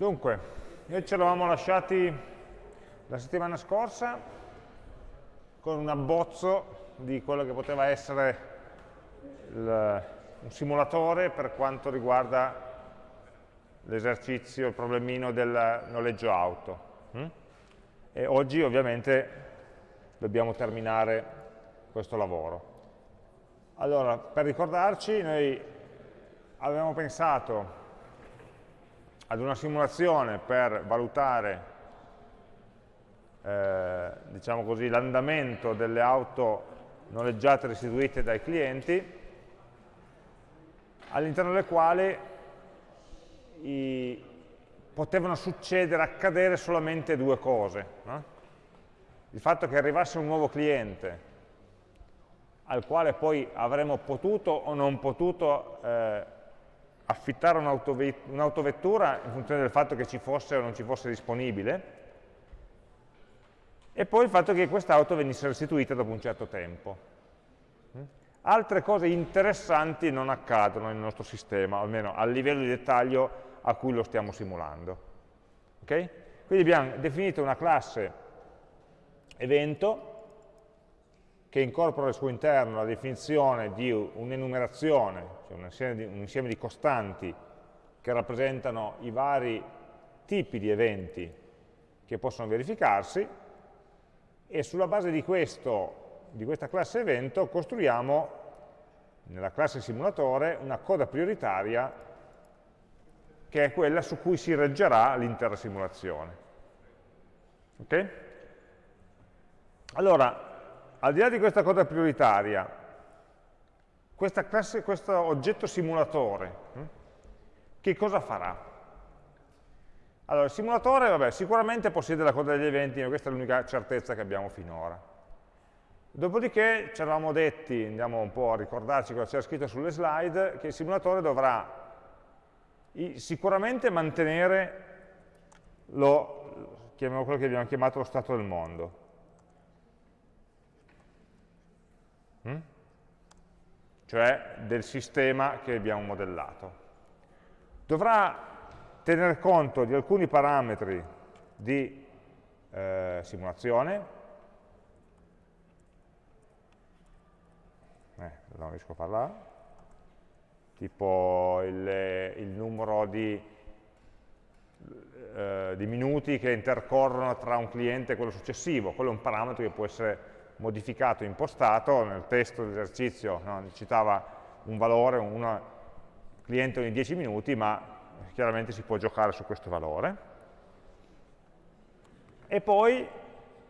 Dunque, noi ci eravamo lasciati la settimana scorsa con un abbozzo di quello che poteva essere il, un simulatore per quanto riguarda l'esercizio, il problemino del noleggio auto. Hm? E oggi ovviamente dobbiamo terminare questo lavoro. Allora, per ricordarci, noi avevamo pensato ad una simulazione per valutare eh, diciamo l'andamento delle auto noleggiate e restituite dai clienti, all'interno delle quali i, potevano succedere, accadere solamente due cose. No? Il fatto che arrivasse un nuovo cliente al quale poi avremmo potuto o non potuto eh, affittare un'autovettura in funzione del fatto che ci fosse o non ci fosse disponibile, e poi il fatto che quest'auto venisse restituita dopo un certo tempo. Altre cose interessanti non accadono nel nostro sistema, almeno a livello di dettaglio a cui lo stiamo simulando. Okay? Quindi abbiamo definito una classe evento che incorpora al suo interno la definizione di un'enumerazione, cioè un insieme, di, un insieme di costanti che rappresentano i vari tipi di eventi che possono verificarsi e sulla base di, questo, di questa classe evento costruiamo nella classe simulatore una coda prioritaria che è quella su cui si reggerà l'intera simulazione. Ok? Allora, al di là di questa cosa prioritaria, classe, questo oggetto simulatore, hm, che cosa farà? Allora, il simulatore, vabbè, sicuramente possiede la coda degli eventi, ma questa è l'unica certezza che abbiamo finora. Dopodiché ci eravamo detti, andiamo un po' a ricordarci cosa c'era scritto sulle slide, che il simulatore dovrà sicuramente mantenere lo, quello che abbiamo chiamato lo stato del mondo. Hm? cioè del sistema che abbiamo modellato. Dovrà tener conto di alcuni parametri di eh, simulazione, eh, non riesco a parlare, tipo il, il numero di, eh, di, minuti che intercorrono tra un cliente e quello successivo, quello è un parametro che può essere modificato, impostato, nel testo dell'esercizio no, citava un valore, un cliente ogni 10 minuti, ma chiaramente si può giocare su questo valore. E poi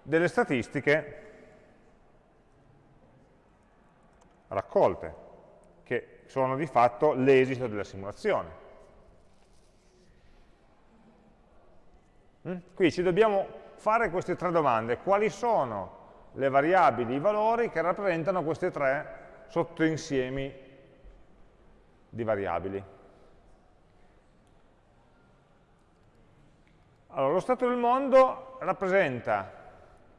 delle statistiche raccolte, che sono di fatto l'esito della simulazione. Mm? Qui ci dobbiamo fare queste tre domande. Quali sono le variabili, i valori che rappresentano questi tre sottoinsiemi di variabili. Allora, lo stato del mondo rappresenta,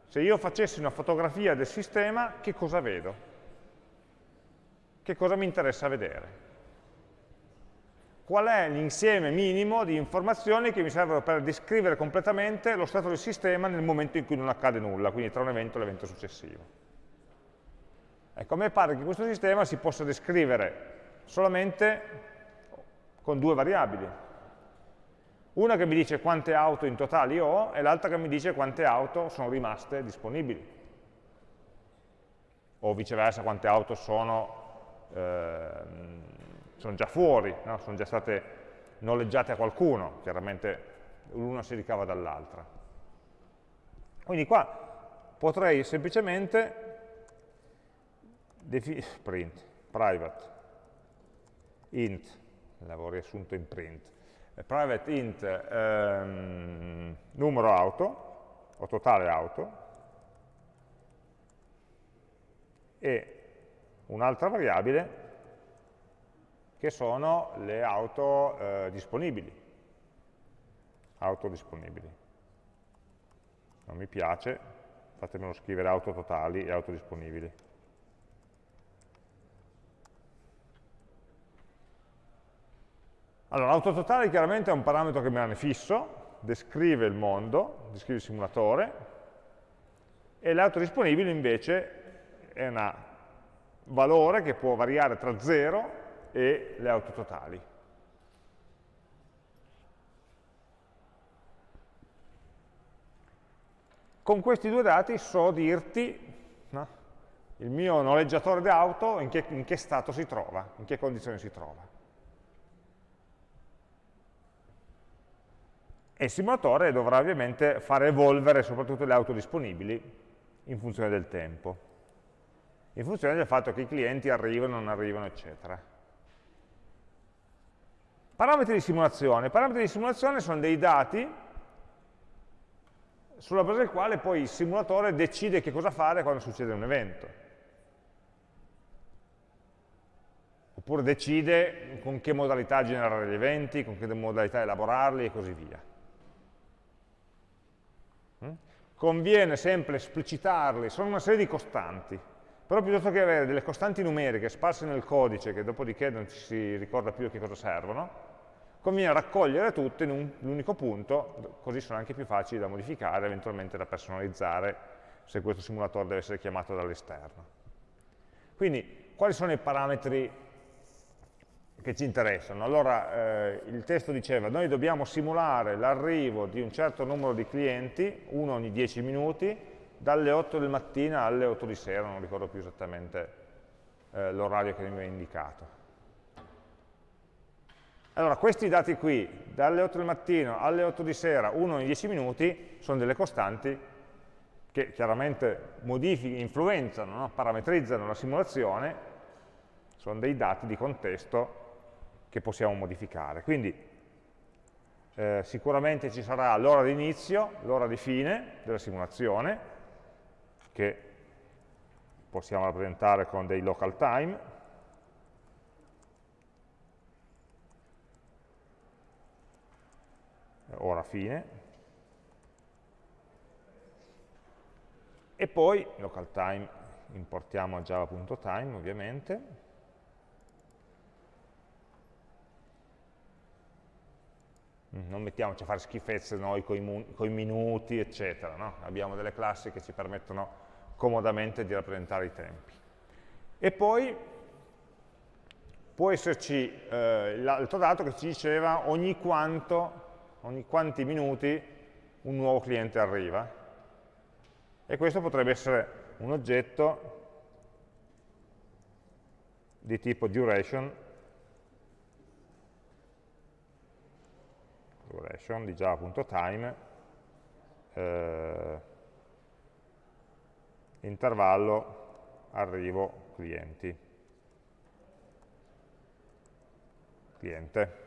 se io facessi una fotografia del sistema, che cosa vedo? Che cosa mi interessa vedere? Qual è l'insieme minimo di informazioni che mi servono per descrivere completamente lo stato del sistema nel momento in cui non accade nulla, quindi tra un evento e l'evento successivo. Ecco, a me pare che questo sistema si possa descrivere solamente con due variabili. Una che mi dice quante auto in totale io ho e l'altra che mi dice quante auto sono rimaste disponibili. O viceversa, quante auto sono, eh, sono già fuori, no? sono già state noleggiate a qualcuno, chiaramente l'una si ricava dall'altra. Quindi qua potrei semplicemente print, private, int, l'avevo riassunto in print, private int ehm, numero auto, o totale auto, e un'altra variabile che sono le auto eh, disponibili. Auto disponibili. Non mi piace, fatemelo scrivere auto totali e auto disponibili. Allora, l'auto totale chiaramente è un parametro che rimane fisso, descrive il mondo, descrive il simulatore, e l'auto disponibile invece è un valore che può variare tra 0 e le auto totali. Con questi due dati so dirti no, il mio noleggiatore d'auto in che, in che stato si trova, in che condizioni si trova. E il simulatore dovrà ovviamente fare evolvere soprattutto le auto disponibili in funzione del tempo, in funzione del fatto che i clienti arrivano, non arrivano, eccetera. Parametri di simulazione. I parametri di simulazione sono dei dati sulla base del quale poi il simulatore decide che cosa fare quando succede un evento. Oppure decide con che modalità generare gli eventi, con che modalità elaborarli e così via. Mm? Conviene sempre esplicitarli, sono una serie di costanti, però piuttosto che avere delle costanti numeriche sparse nel codice, che dopodiché non ci si ricorda più a che cosa servono, conviene raccogliere tutte in un unico punto, così sono anche più facili da modificare, eventualmente da personalizzare, se questo simulatore deve essere chiamato dall'esterno. Quindi, quali sono i parametri che ci interessano. Allora eh, il testo diceva noi dobbiamo simulare l'arrivo di un certo numero di clienti, uno ogni 10 minuti, dalle 8 del mattino alle 8 di sera, non ricordo più esattamente eh, l'orario che mi aveva indicato. Allora questi dati qui, dalle 8 del mattino alle 8 di sera, uno ogni 10 minuti, sono delle costanti che chiaramente modificano, influenzano, no? parametrizzano la simulazione, sono dei dati di contesto che possiamo modificare. Quindi eh, sicuramente ci sarà l'ora di inizio, l'ora di fine della simulazione, che possiamo rappresentare con dei local time, ora fine, e poi local time importiamo a java.time ovviamente, non mettiamoci a fare schifezze noi con i minuti, eccetera. No? Abbiamo delle classi che ci permettono comodamente di rappresentare i tempi. E poi può esserci eh, l'altro dato che ci diceva ogni, quanto, ogni quanti minuti un nuovo cliente arriva. E questo potrebbe essere un oggetto di tipo duration duration di java.time eh, intervallo arrivo clienti. Cliente.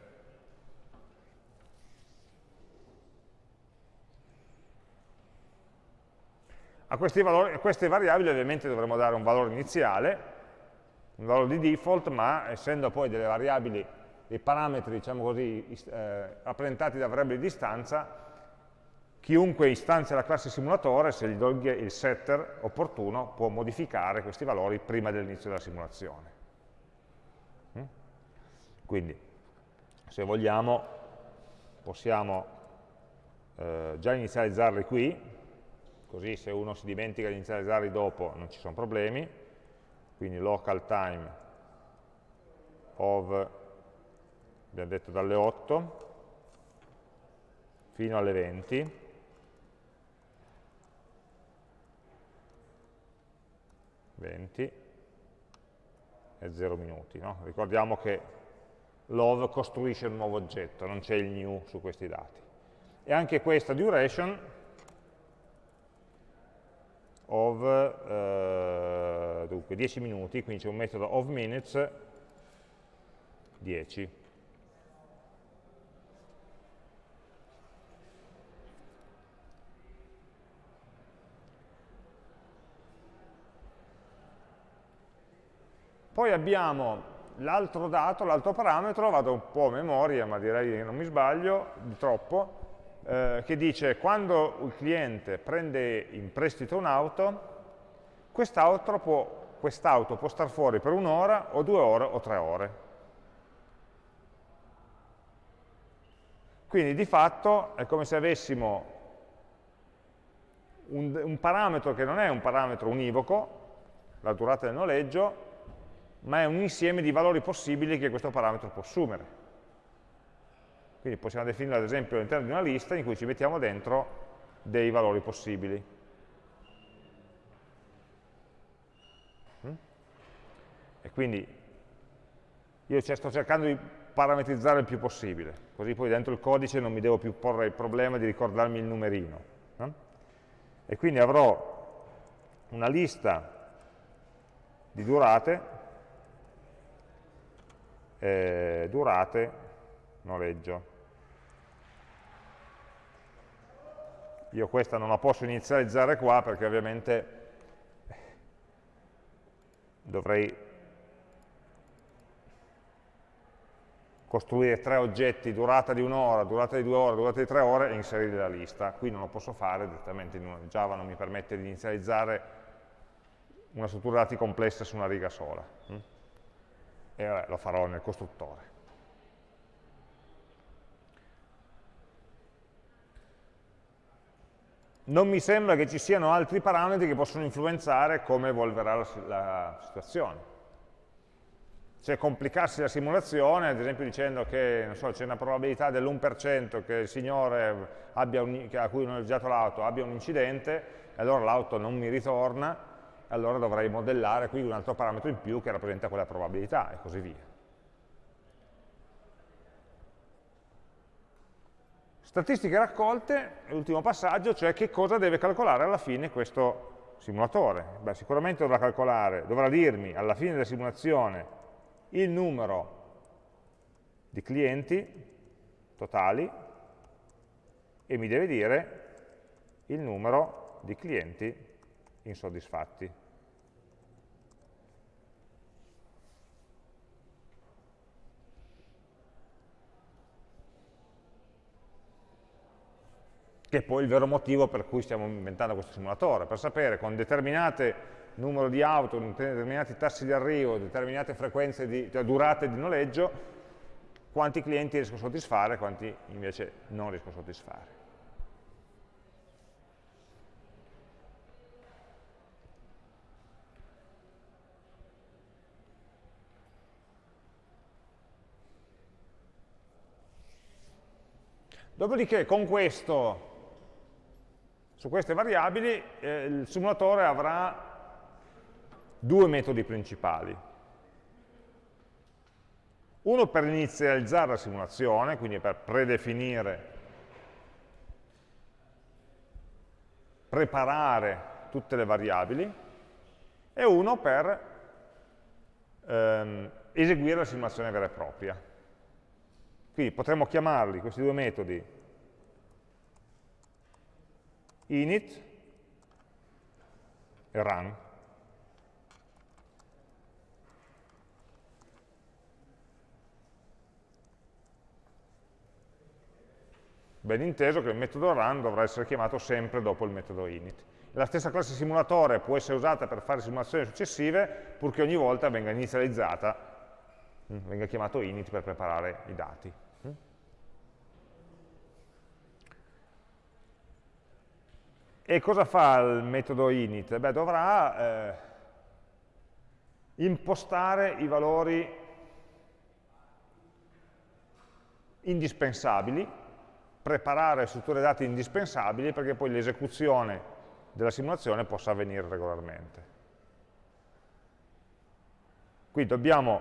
A, valori, a queste variabili ovviamente dovremo dare un valore iniziale un valore di default ma essendo poi delle variabili dei parametri, diciamo così, eh, rappresentati da variabili di istanza, chiunque istanzia la classe simulatore, se gli do il setter opportuno, può modificare questi valori prima dell'inizio della simulazione. Mm? Quindi, se vogliamo, possiamo eh, già inizializzarli qui, così se uno si dimentica di inizializzarli dopo non ci sono problemi, quindi local time of abbiamo detto dalle 8 fino alle 20, venti e 0 minuti. No? Ricordiamo che love costruisce un nuovo oggetto, non c'è il new su questi dati. E anche questa duration of eh, dunque 10 minuti, quindi c'è un metodo of minutes 10. Poi abbiamo l'altro dato, l'altro parametro, vado un po' a memoria, ma direi che non mi sbaglio di troppo, eh, che dice quando il cliente prende in prestito un'auto, quest'auto può, quest può star fuori per un'ora o due ore o tre ore. Quindi di fatto è come se avessimo un, un parametro che non è un parametro univoco, la durata del noleggio, ma è un insieme di valori possibili che questo parametro può assumere. Quindi possiamo definire ad esempio all'interno di una lista in cui ci mettiamo dentro dei valori possibili. Mm? E quindi io sto cercando di parametrizzare il più possibile, così poi dentro il codice non mi devo più porre il problema di ricordarmi il numerino. No? E quindi avrò una lista di durate, eh, durate, noleggio. Io questa non la posso inizializzare qua perché ovviamente dovrei costruire tre oggetti, durata di un'ora, durata di due ore, durata di tre ore e inserire nella lista. Qui non lo posso fare, direttamente in Java non mi permette di inizializzare una struttura dati complessa su una riga sola. E vabbè, lo farò nel costruttore. non mi sembra che ci siano altri parametri che possono influenzare come evolverà la, la situazione. Cioè complicarsi la simulazione, ad esempio dicendo che so, c'è una probabilità dell'1% che il signore un, a cui ho noleggiato l'auto abbia un incidente, e allora l'auto non mi ritorna, allora dovrei modellare qui un altro parametro in più che rappresenta quella probabilità, e così via. Statistiche raccolte, l'ultimo passaggio, cioè che cosa deve calcolare alla fine questo simulatore. Beh, sicuramente dovrà calcolare, dovrà dirmi alla fine della simulazione il numero di clienti totali e mi deve dire il numero di clienti insoddisfatti. che è poi il vero motivo per cui stiamo inventando questo simulatore, per sapere con determinate numero di auto, determinati tassi di arrivo, determinate frequenze di, cioè durate di noleggio, quanti clienti riesco a soddisfare e quanti invece non riesco a soddisfare. Dopodiché con questo su queste variabili eh, il simulatore avrà due metodi principali. Uno per inizializzare la simulazione, quindi per predefinire, preparare tutte le variabili, e uno per ehm, eseguire la simulazione vera e propria. Quindi potremmo chiamarli, questi due metodi, init e run. Ben inteso che il metodo run dovrà essere chiamato sempre dopo il metodo init. La stessa classe simulatore può essere usata per fare simulazioni successive, purché ogni volta venga inizializzata, mm, venga chiamato init per preparare i dati. E cosa fa il metodo init? Beh, dovrà eh, impostare i valori indispensabili, preparare strutture dati indispensabili perché poi l'esecuzione della simulazione possa avvenire regolarmente. Qui dobbiamo,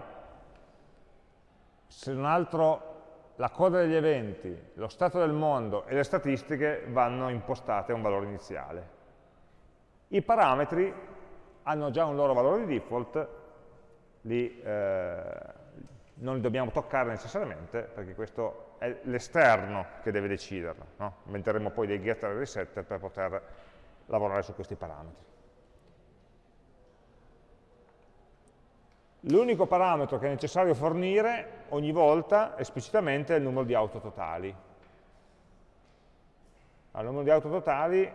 se non altro, la coda degli eventi, lo stato del mondo e le statistiche vanno impostate a un valore iniziale. I parametri hanno già un loro valore di default, li, eh, non li dobbiamo toccare necessariamente perché questo è l'esterno che deve deciderlo. No? Inventeremo poi dei getter e resetter per poter lavorare su questi parametri. L'unico parametro che è necessario fornire ogni volta esplicitamente è il numero di auto totali. Al numero di auto totali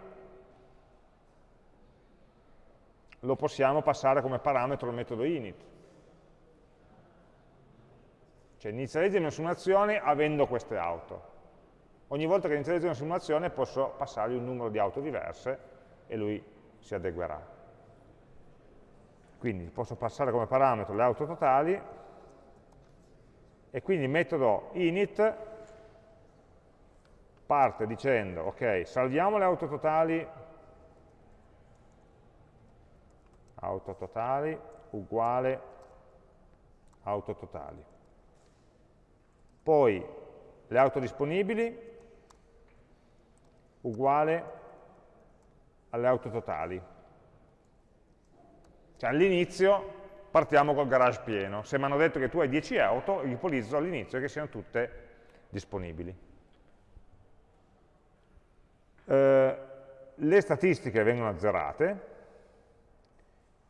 lo possiamo passare come parametro al metodo init. Cioè inizializzo simulazioni avendo queste auto. Ogni volta che inizializzo una simulazione posso passargli un numero di auto diverse e lui si adeguerà. Quindi posso passare come parametro le auto totali e quindi il metodo init parte dicendo, ok, salviamo le auto totali, auto totali uguale auto totali. Poi le auto disponibili uguale alle auto totali. Cioè all'inizio partiamo col garage pieno. Se mi hanno detto che tu hai 10 auto, ipotizzo all'inizio che siano tutte disponibili. Eh, le statistiche vengono azzerate,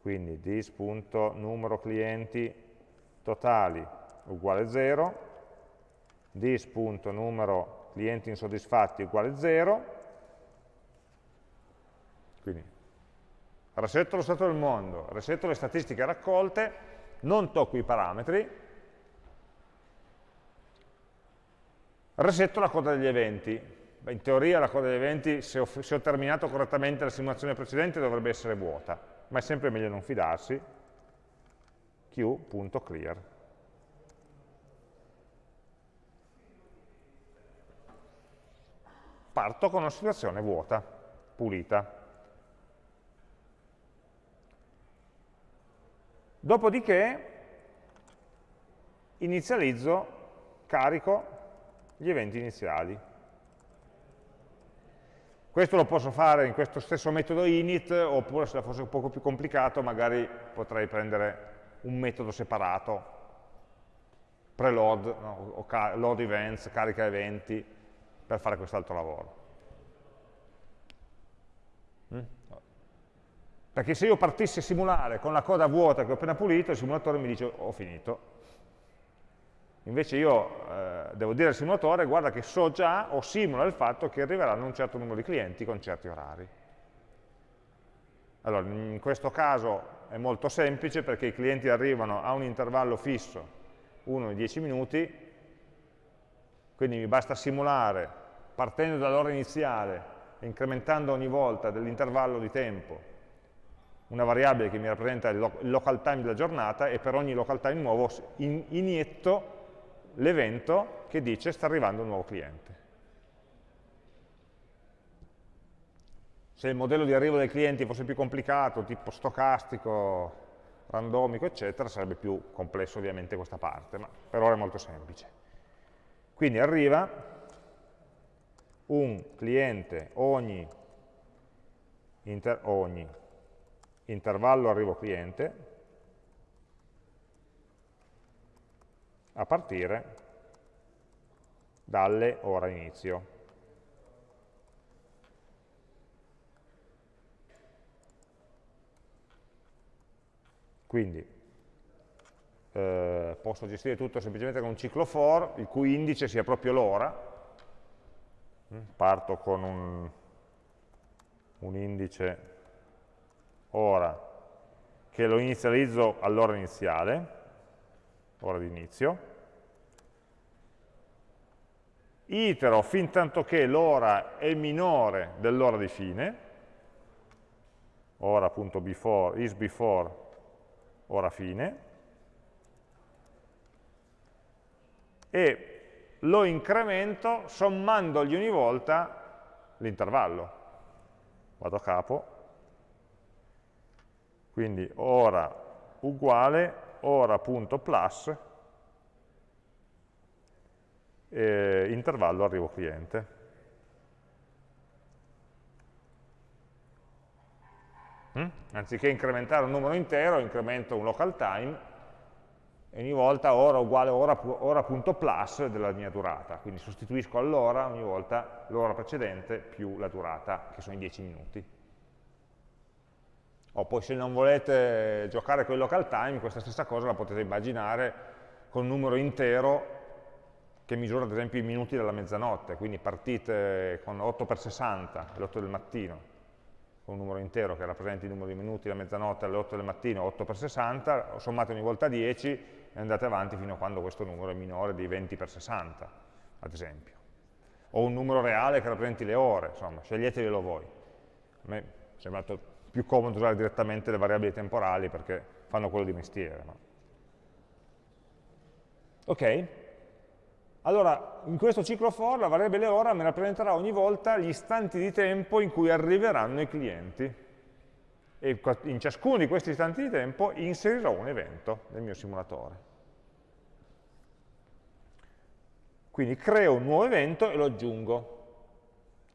quindi dis.numero clienti totali uguale 0, dis.numero clienti insoddisfatti uguale 0, quindi resetto lo stato del mondo, resetto le statistiche raccolte, non tocco i parametri, resetto la coda degli eventi. In teoria la coda degli eventi, se ho, se ho terminato correttamente la simulazione precedente, dovrebbe essere vuota, ma è sempre meglio non fidarsi. q.clear. Parto con una situazione vuota, pulita. Dopodiché inizializzo, carico gli eventi iniziali. Questo lo posso fare in questo stesso metodo init, oppure se fosse un po' più complicato magari potrei prendere un metodo separato, preload, no, load events, carica eventi, per fare quest'altro lavoro. Mm? Perché se io partissi a simulare con la coda vuota che ho appena pulito, il simulatore mi dice ho finito. Invece io eh, devo dire al simulatore, guarda che so già o simula il fatto che arriveranno un certo numero di clienti con certi orari. Allora, in questo caso è molto semplice perché i clienti arrivano a un intervallo fisso, 1 e 10 minuti, quindi mi basta simulare partendo dall'ora iniziale incrementando ogni volta dell'intervallo di tempo una variabile che mi rappresenta il local time della giornata e per ogni local time nuovo inietto l'evento che dice sta arrivando un nuovo cliente. Se il modello di arrivo dei clienti fosse più complicato, tipo stocastico, randomico, eccetera, sarebbe più complesso ovviamente questa parte, ma per ora è molto semplice. Quindi arriva un cliente ogni, ogni intervallo arrivo cliente a partire dalle ora inizio. Quindi eh, posso gestire tutto semplicemente con un ciclo for, il cui indice sia proprio l'ora. Mm, parto con un, un indice ora che lo inizializzo all'ora iniziale, ora di inizio, itero fin tanto che l'ora è minore dell'ora di fine, ora.before, is before, ora fine, e lo incremento sommandogli ogni volta l'intervallo. Vado a capo, quindi ora uguale ora.plus eh, intervallo arrivo cliente. Mm? Anziché incrementare un numero intero, incremento un local time e ogni volta ora uguale ora.plus ora della mia durata. Quindi sostituisco all'ora ogni volta l'ora precedente più la durata, che sono i 10 minuti. O poi se non volete giocare con il local time, questa stessa cosa la potete immaginare con un numero intero che misura ad esempio i minuti della mezzanotte, quindi partite con 8x60 alle 8 del mattino, con un numero intero che rappresenta il numero di minuti della mezzanotte alle 8 del mattino, 8x60, sommate ogni volta 10 e andate avanti fino a quando questo numero è minore di 20x60, ad esempio. o un numero reale che rappresenti le ore, insomma, sceglietevelo voi. A me è sembrato più comodo usare direttamente le variabili temporali perché fanno quello di mestiere. No? Ok? Allora, in questo ciclo for la variabile ora mi rappresenterà ogni volta gli istanti di tempo in cui arriveranno i clienti. E in ciascuno di questi istanti di tempo inserirò un evento nel mio simulatore. Quindi creo un nuovo evento e lo aggiungo.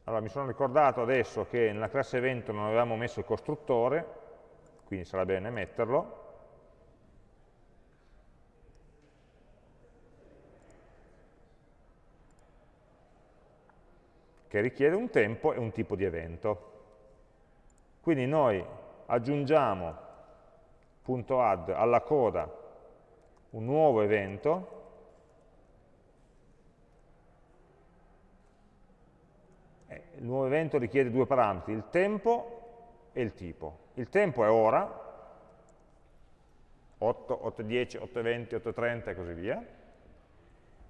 Allora, mi sono ricordato adesso che nella classe evento non avevamo messo il costruttore, quindi sarà bene metterlo. che richiede un tempo e un tipo di evento. Quindi noi aggiungiamo punto .add alla coda un nuovo evento il nuovo evento richiede due parametri, il tempo e il tipo. Il tempo è ora, 8, 8.10, 8.20, 8.30 e così via,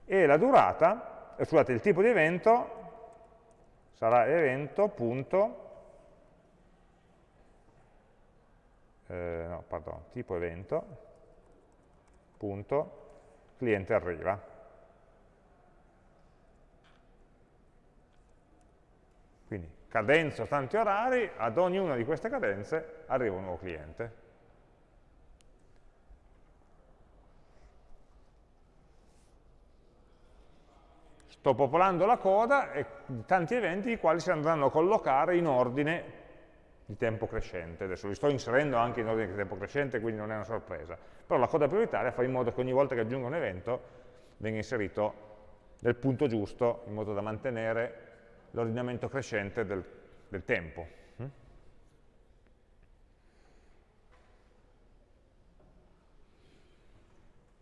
e la durata, eh, scusate, il tipo di evento sarà evento punto, eh, no, pardon, tipo evento, punto, cliente arriva. Quindi cadenza tanti orari, ad ognuna di queste cadenze arriva un nuovo cliente. Sto popolando la coda e tanti eventi i quali si andranno a collocare in ordine di tempo crescente. Adesso li sto inserendo anche in ordine di tempo crescente, quindi non è una sorpresa. Però la coda prioritaria fa in modo che ogni volta che aggiungo un evento venga inserito nel punto giusto, in modo da mantenere l'ordinamento crescente del, del tempo. Mm?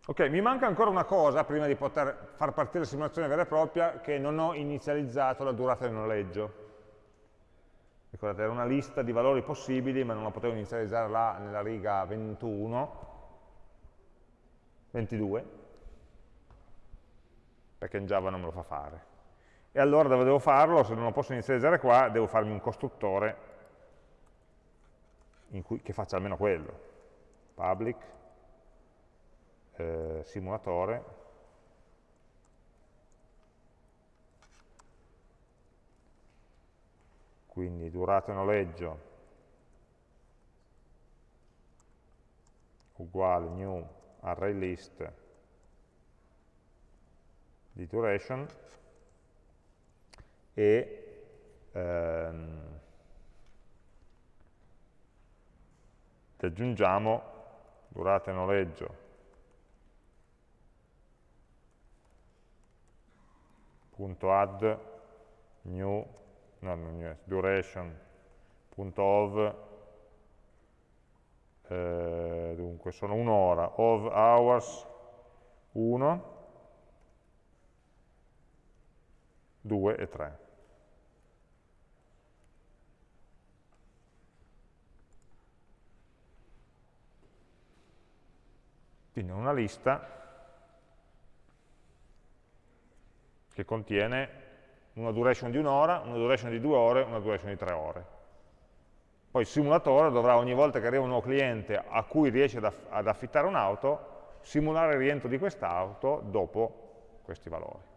Ok, mi manca ancora una cosa prima di poter far partire la simulazione vera e propria, che non ho inizializzato la durata del noleggio. Ricordate, era una lista di valori possibili, ma non la potevo inizializzare là nella riga 21, 22, perché in Java non me lo fa fare. E allora dove devo farlo? Se non lo posso inizializzare qua, devo farmi un costruttore cui, che faccia almeno quello. Public, eh, simulatore, quindi durata noleggio uguale new array list di duration e ehm, aggiungiamo durata noleggio. Punto add new, no, new duration. Punto of eh, dunque sono un'ora. Of hours 1 2 e 3 Quindi una lista che contiene una duration di un'ora, una duration di due ore, una duration di tre ore. Poi il simulatore dovrà ogni volta che arriva un nuovo cliente a cui riesce ad, aff ad affittare un'auto, simulare il rientro di quest'auto dopo questi valori.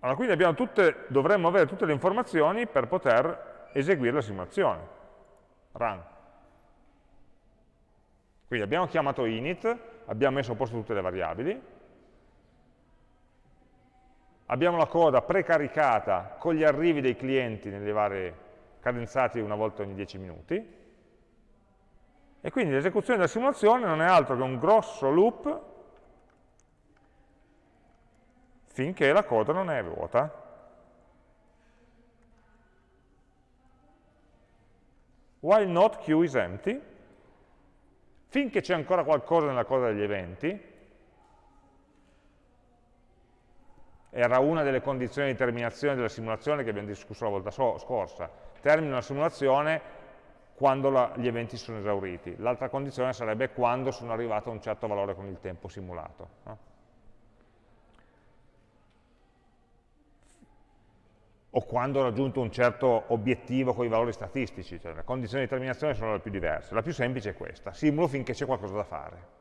Allora, quindi tutte, dovremmo avere tutte le informazioni per poter eseguire la simulazione run. Quindi abbiamo chiamato init, abbiamo messo a posto tutte le variabili, abbiamo la coda precaricata con gli arrivi dei clienti nelle varie cadenzati una volta ogni 10 minuti, e quindi l'esecuzione della simulazione non è altro che un grosso loop finché la coda non è vuota. While not queue is empty, finché c'è ancora qualcosa nella coda degli eventi, era una delle condizioni di terminazione della simulazione che abbiamo discusso la volta so scorsa, termino la simulazione quando la, gli eventi sono esauriti. L'altra condizione sarebbe quando sono arrivato a un certo valore con il tempo simulato. No? O quando ho raggiunto un certo obiettivo con i valori statistici, cioè le condizioni di terminazione sono le più diverse. La più semplice è questa, simulo finché c'è qualcosa da fare.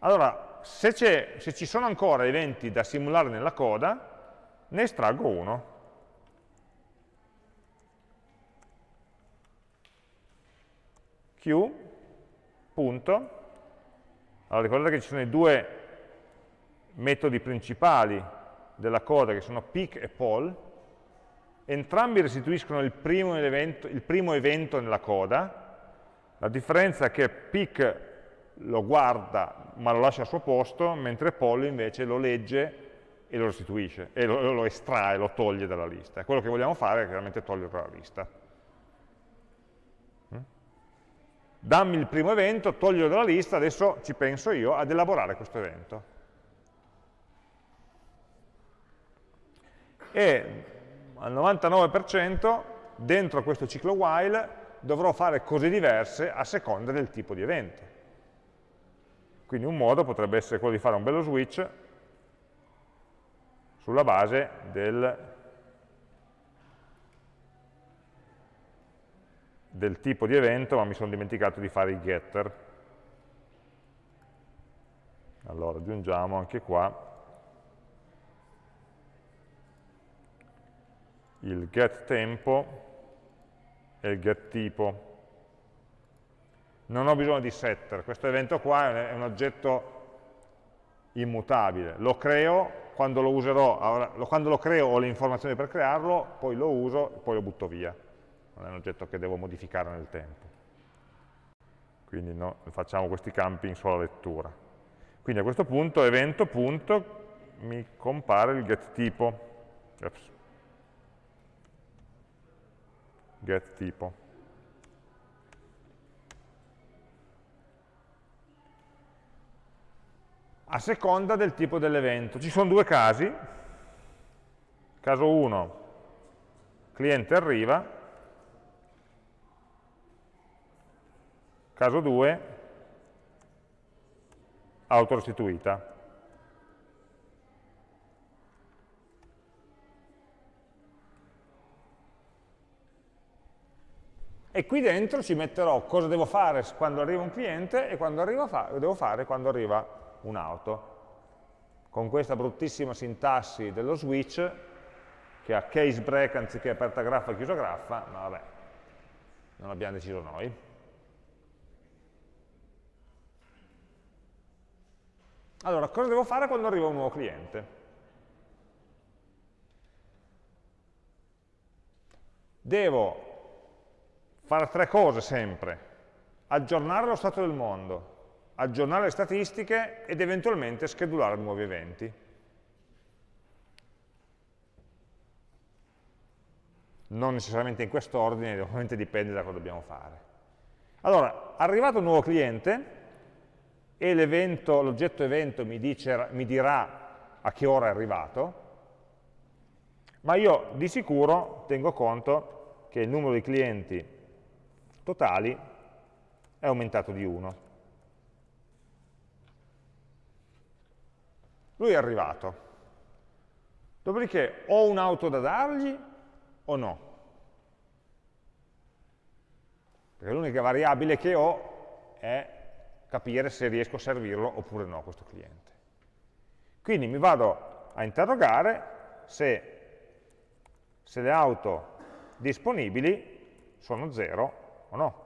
Allora, se, se, ci sono ancora eventi da simulare nella coda, ne estraggo uno. Q, punto. Allora, ricordate che ci sono i due metodi principali della coda, che sono pick e poll, entrambi restituiscono il primo, evento, il primo evento nella coda, la differenza è che pick lo guarda ma lo lascia al suo posto, mentre poll invece lo legge e lo restituisce, e lo, lo estrae, lo toglie dalla lista. Quello che vogliamo fare è chiaramente toglierlo dalla lista. Mm? Dammi il primo evento, toglierlo dalla lista, adesso ci penso io ad elaborare questo evento. E al 99% dentro questo ciclo while dovrò fare cose diverse a seconda del tipo di evento. Quindi un modo potrebbe essere quello di fare un bello switch sulla base del, del tipo di evento, ma mi sono dimenticato di fare i getter. Allora aggiungiamo anche qua il getTempo e il getTipo. Non ho bisogno di setter, questo evento qua è un oggetto immutabile, lo creo, quando lo userò, quando lo creo ho le informazioni per crearlo, poi lo uso e poi lo butto via, non è un oggetto che devo modificare nel tempo. Quindi no, facciamo questi campi in sola lettura. Quindi a questo punto evento punto mi compare il getTipo. Ops. Get tipo. A seconda del tipo dell'evento. Ci sono due casi. Caso 1, cliente arriva. Caso 2, auto restituita. E qui dentro ci metterò cosa devo fare quando arriva un cliente e cosa devo fare quando arriva un'auto. Con questa bruttissima sintassi dello switch, che ha case break anziché aperta graffa e chiusa graffa, ma vabbè, non l'abbiamo deciso noi. Allora, cosa devo fare quando arriva un nuovo cliente? Devo fare tre cose sempre, aggiornare lo stato del mondo, aggiornare le statistiche ed eventualmente schedulare nuovi eventi. Non necessariamente in quest'ordine, ovviamente dipende da cosa dobbiamo fare. Allora, arrivato un nuovo cliente e l'oggetto evento mi, dice, mi dirà a che ora è arrivato, ma io di sicuro tengo conto che il numero di clienti totali è aumentato di 1. Lui è arrivato. Dopodiché ho un'auto da dargli o no? Perché l'unica variabile che ho è capire se riesco a servirlo oppure no questo cliente. Quindi mi vado a interrogare se, se le auto disponibili sono 0 o no?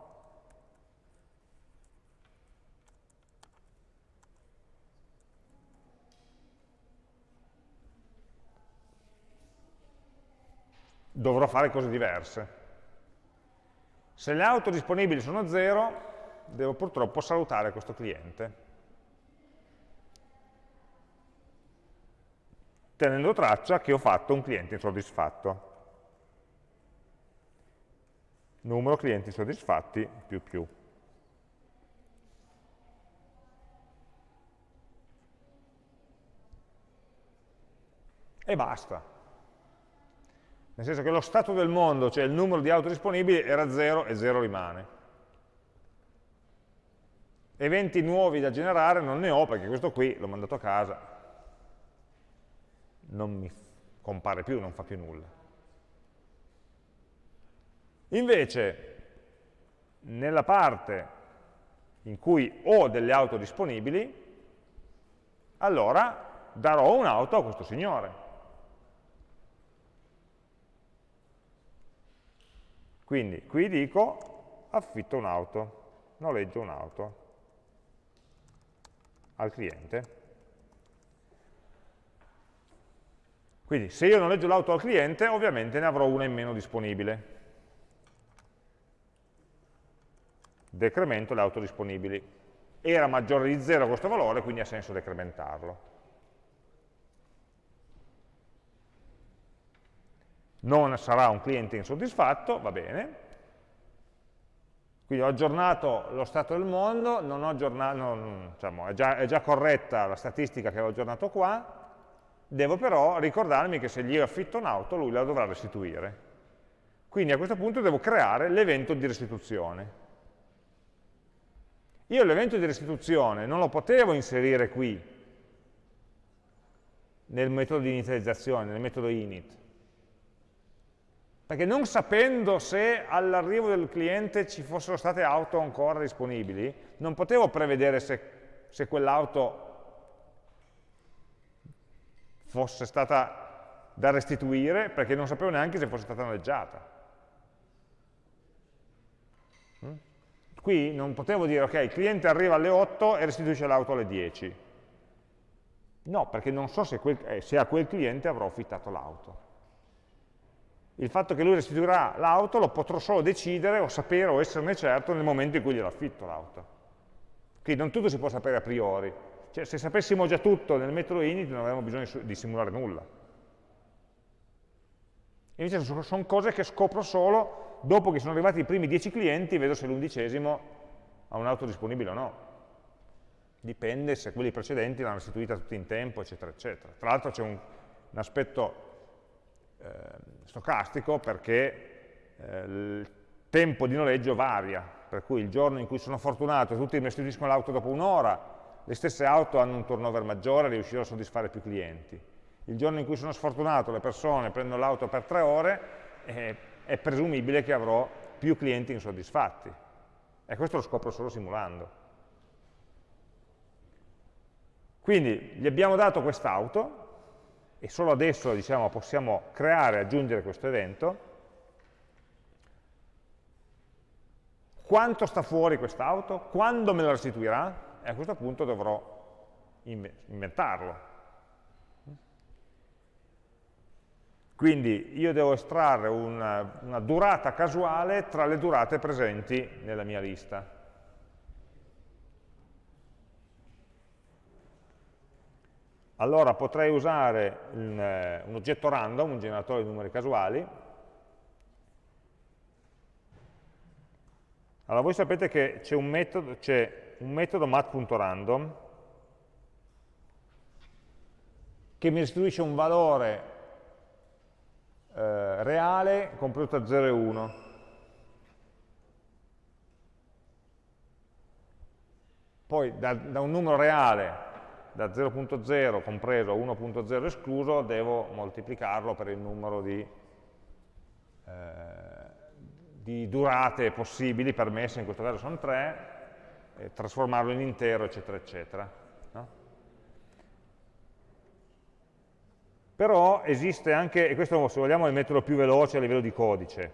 Dovrò fare cose diverse. Se le auto disponibili sono 0, devo purtroppo salutare questo cliente. tenendo traccia che ho fatto un cliente insoddisfatto. Numero clienti soddisfatti più più. E basta. nel senso che lo stato del mondo, cioè il numero di auto disponibili, era 0 e 0 rimane. Eventi nuovi da generare non ne ho, perché questo qui l'ho mandato a casa, non mi compare più, non fa più nulla. Invece, nella parte in cui ho delle auto disponibili, allora darò un'auto a questo signore. Quindi qui dico affitto un'auto, noleggio un'auto al cliente. Quindi se io noleggio l'auto al cliente, ovviamente ne avrò una in meno disponibile. Decremento le auto disponibili. Era maggiore di 0 questo valore, quindi ha senso decrementarlo. non sarà un cliente insoddisfatto, va bene. Quindi ho aggiornato lo stato del mondo, non ho aggiornato, non, diciamo, è, già, è già corretta la statistica che ho aggiornato qua, devo però ricordarmi che se gli affitto un'auto lui la dovrà restituire. Quindi a questo punto devo creare l'evento di restituzione. Io l'evento di restituzione non lo potevo inserire qui, nel metodo di inizializzazione, nel metodo init, perché non sapendo se all'arrivo del cliente ci fossero state auto ancora disponibili, non potevo prevedere se, se quell'auto fosse stata da restituire, perché non sapevo neanche se fosse stata noleggiata. Qui non potevo dire, ok, il cliente arriva alle 8 e restituisce l'auto alle 10. No, perché non so se, quel, eh, se a quel cliente avrò affittato l'auto il fatto che lui restituirà l'auto lo potrò solo decidere o sapere o esserne certo nel momento in cui glielo affitto l'auto. Quindi non tutto si può sapere a priori. Cioè, se sapessimo già tutto nel metodo init non avremmo bisogno di simulare nulla. Invece sono cose che scopro solo dopo che sono arrivati i primi 10 clienti vedo se l'undicesimo ha un'auto disponibile o no. Dipende se quelli precedenti l'hanno restituita tutti in tempo, eccetera, eccetera. Tra l'altro c'è un, un aspetto eh, stocastico perché eh, il tempo di noleggio varia, per cui il giorno in cui sono fortunato e tutti mi restituiscono l'auto dopo un'ora, le stesse auto hanno un turnover maggiore e riuscirò a soddisfare più clienti. Il giorno in cui sono sfortunato, le persone prendono l'auto per tre ore, eh, è presumibile che avrò più clienti insoddisfatti. E questo lo scopro solo simulando. Quindi gli abbiamo dato quest'auto, e solo adesso diciamo, possiamo creare e aggiungere questo evento. Quanto sta fuori quest'auto? Quando me la restituirà? E a questo punto dovrò inventarlo. Quindi io devo estrarre una, una durata casuale tra le durate presenti nella mia lista. allora potrei usare un, eh, un oggetto random, un generatore di numeri casuali. Allora voi sapete che c'è un metodo, metodo mat.random che mi restituisce un valore eh, reale compreso tra 0 e 1. Poi da, da un numero reale da 0.0 compreso a 1.0 escluso, devo moltiplicarlo per il numero di, eh, di durate possibili, permesse, in questo caso sono 3, e trasformarlo in intero, eccetera, eccetera. No? Però esiste anche, e questo se vogliamo è il metodo più veloce a livello di codice,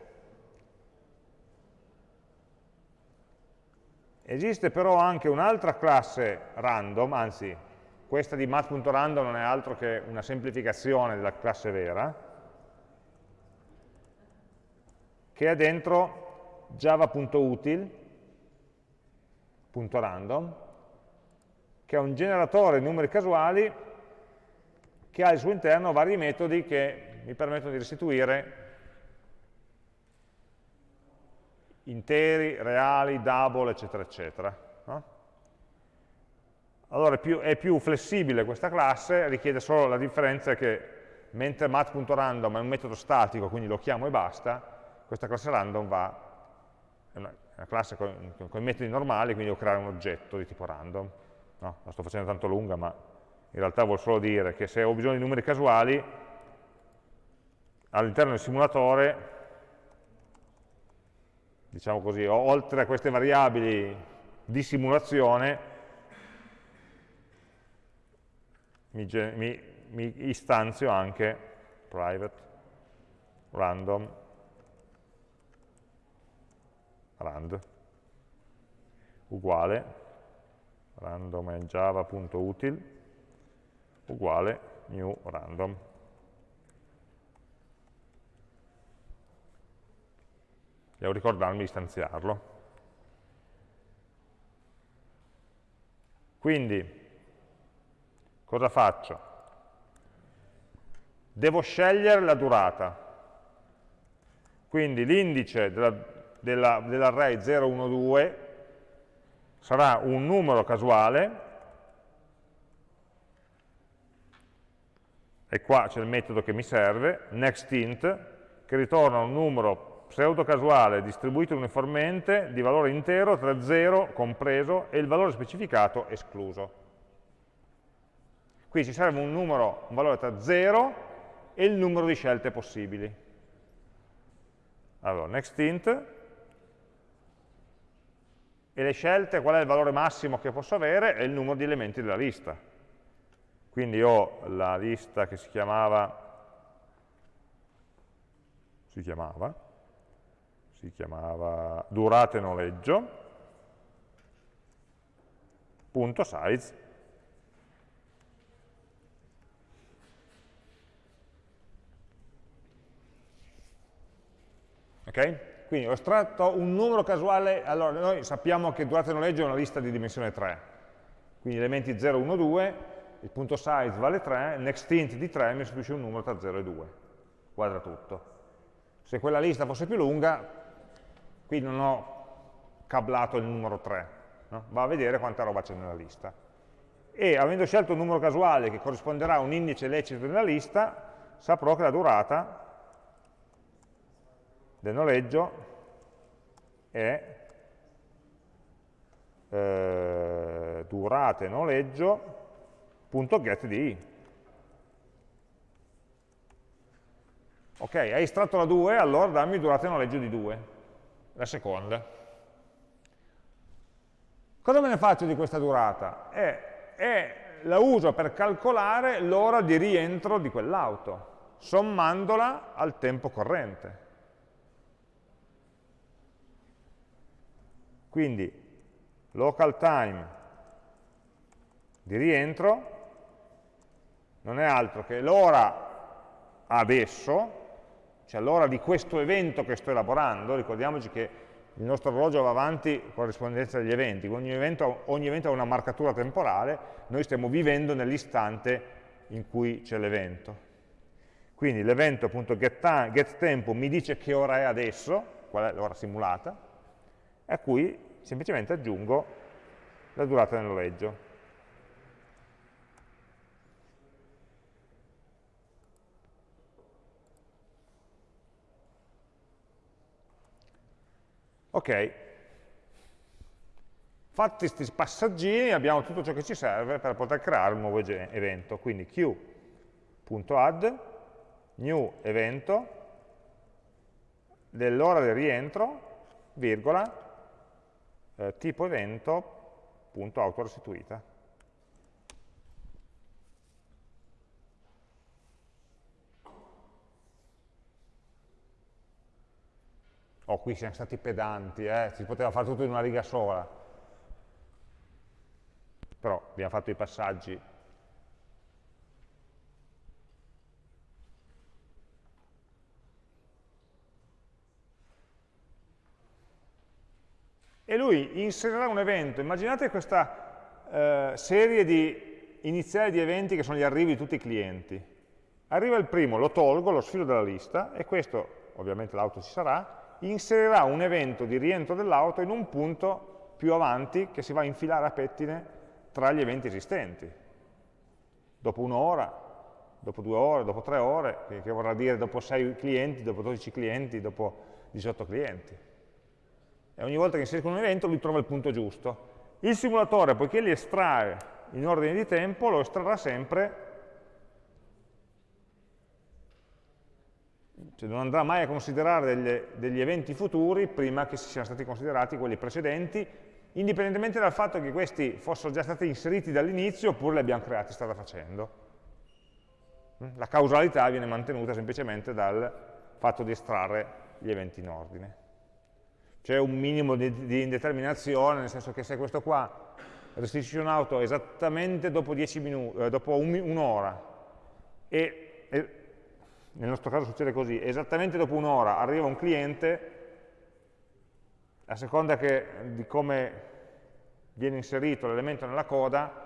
Esiste però anche un'altra classe random, anzi questa di math.random non è altro che una semplificazione della classe vera, che è dentro java.util.random, che è un generatore di numeri casuali che ha al suo interno vari metodi che mi permettono di restituire interi, reali, double, eccetera, eccetera. No? Allora è più, è più, flessibile questa classe, richiede solo la differenza che mentre mat.random è un metodo statico, quindi lo chiamo e basta, questa classe random va, è una, una classe con, con, i metodi normali, quindi devo creare un oggetto di tipo random. No, la sto facendo tanto lunga, ma in realtà vuol solo dire che se ho bisogno di numeri casuali, all'interno del simulatore, diciamo così, oltre a queste variabili di simulazione, mi, mi, mi istanzio anche private random rand uguale random java.util uguale new random devo ricordarmi di istanziarlo quindi cosa faccio? Devo scegliere la durata. Quindi l'indice dell'array della, dell 012 sarà un numero casuale, e qua c'è il metodo che mi serve, nextInt, che ritorna un numero pseudo casuale distribuito uniformemente di valore intero tra 0 compreso e il valore specificato escluso. Qui ci serve un numero, un valore tra 0 e il numero di scelte possibili. Allora, nextInt, e le scelte, qual è il valore massimo che posso avere? È il numero di elementi della lista. Quindi ho la lista che si chiamava, si chiamava, si chiamava durate noleggio, punto size, Okay? Quindi ho estratto un numero casuale, allora noi sappiamo che durata il noleggio è una lista di dimensione 3, quindi elementi 0, 1, 2, il punto size vale 3, nextInt di 3 mi restituisce un numero tra 0 e 2, quadra tutto. Se quella lista fosse più lunga, qui non ho cablato il numero 3, no? va a vedere quanta roba c'è nella lista. E avendo scelto un numero casuale che corrisponderà a un indice lecito nella lista, saprò che la durata del noleggio è eh, durate noleggio.get di i. Ok, hai estratto la 2, allora dammi durata noleggio di 2, la seconda. Cosa me ne faccio di questa durata? È, è, la uso per calcolare l'ora di rientro di quell'auto, sommandola al tempo corrente. Quindi local time di rientro non è altro che l'ora adesso, cioè l'ora di questo evento che sto elaborando, ricordiamoci che il nostro orologio va avanti con corrispondenza degli eventi, ogni evento, ogni evento ha una marcatura temporale, noi stiamo vivendo nell'istante in cui c'è l'evento. Quindi l'evento.getTempo mi dice che ora è adesso, qual è l'ora simulata, a cui semplicemente aggiungo la durata del Ok, fatti questi passaggini abbiamo tutto ciò che ci serve per poter creare un nuovo evento. Quindi q.add new evento dell'ora del rientro, virgola, eh, tipo evento, punto, auto Oh, qui siamo stati pedanti, eh? si poteva fare tutto in una riga sola. Però abbiamo fatto i passaggi e lui inserirà un evento. Immaginate questa eh, serie di iniziale di eventi che sono gli arrivi di tutti i clienti. Arriva il primo, lo tolgo, lo sfilo dalla lista, e questo, ovviamente l'auto ci sarà, inserirà un evento di rientro dell'auto in un punto più avanti che si va a infilare a pettine tra gli eventi esistenti. Dopo un'ora, dopo due ore, dopo tre ore, che, vorrà dire dopo 6 clienti, dopo 12 clienti, dopo 18 clienti. E ogni volta che inserisco un evento lui trova il punto giusto. Il simulatore, poiché li estrae in ordine di tempo, lo estrarrà sempre, cioè non andrà mai a considerare degli, degli eventi futuri prima che si siano stati considerati quelli precedenti, indipendentemente dal fatto che questi fossero già stati inseriti dall'inizio oppure li abbiamo creati strada facendo. La causalità viene mantenuta semplicemente dal fatto di estrarre gli eventi in ordine. C'è un minimo di, di, indeterminazione, nel senso che se questo qua restituisce un'auto esattamente dopo, eh, dopo un'ora un e, e, nel nostro caso succede così, esattamente dopo un'ora arriva un cliente, a seconda che, di come viene inserito l'elemento nella coda,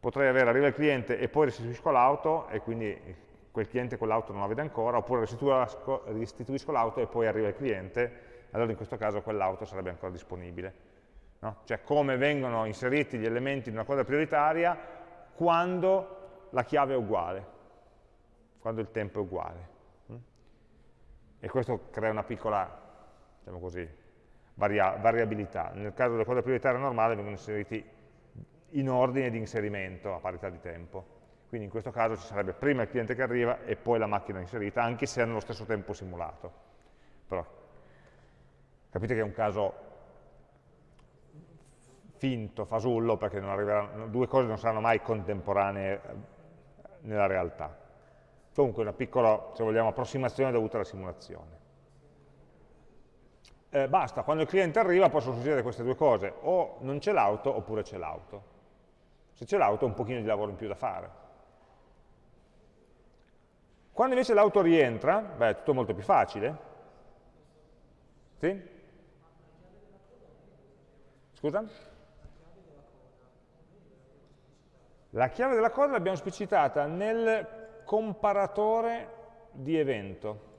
potrei avere, arriva il cliente e poi restituisco l'auto e quindi quel cliente quell'auto non la vede ancora, oppure restituisco l'auto e poi arriva il cliente, allora in questo caso quell'auto sarebbe ancora disponibile. No? Cioè come vengono inseriti gli elementi in una coda prioritaria quando la chiave è uguale, quando il tempo è uguale. Mm? E questo crea una piccola, diciamo così, varia variabilità. Nel caso della coda prioritaria normale vengono inseriti in ordine di inserimento a parità di tempo. Quindi in questo caso ci sarebbe prima il cliente che arriva e poi la macchina inserita, anche se hanno lo stesso tempo simulato. Però capite che è un caso finto, fasullo, perché due cose non saranno mai contemporanee eh, nella realtà. Comunque una piccola, se vogliamo, approssimazione dovuta alla simulazione. Eh, basta, quando il cliente arriva possono succedere queste due cose, o non c'è l'auto oppure c'è l'auto. Se c'è l'auto un pochino di lavoro in più da fare. Quando invece l'auto rientra, beh, è tutto molto più facile. Sì? Scusa? La chiave della coda l'abbiamo specificata nel comparatore di evento.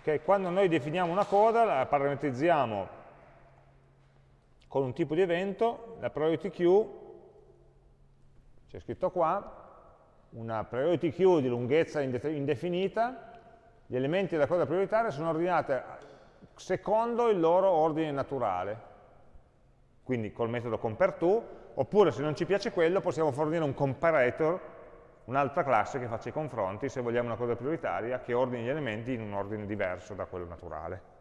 Okay, quando noi definiamo una coda, la parametrizziamo con un tipo di evento, la priority queue, c'è scritto qua, una priority queue di lunghezza indefinita, gli elementi della coda prioritaria sono ordinati secondo il loro ordine naturale, quindi col metodo compareTo, oppure se non ci piace quello possiamo fornire un comparator, un'altra classe che faccia i confronti, se vogliamo una coda prioritaria, che ordini gli elementi in un ordine diverso da quello naturale.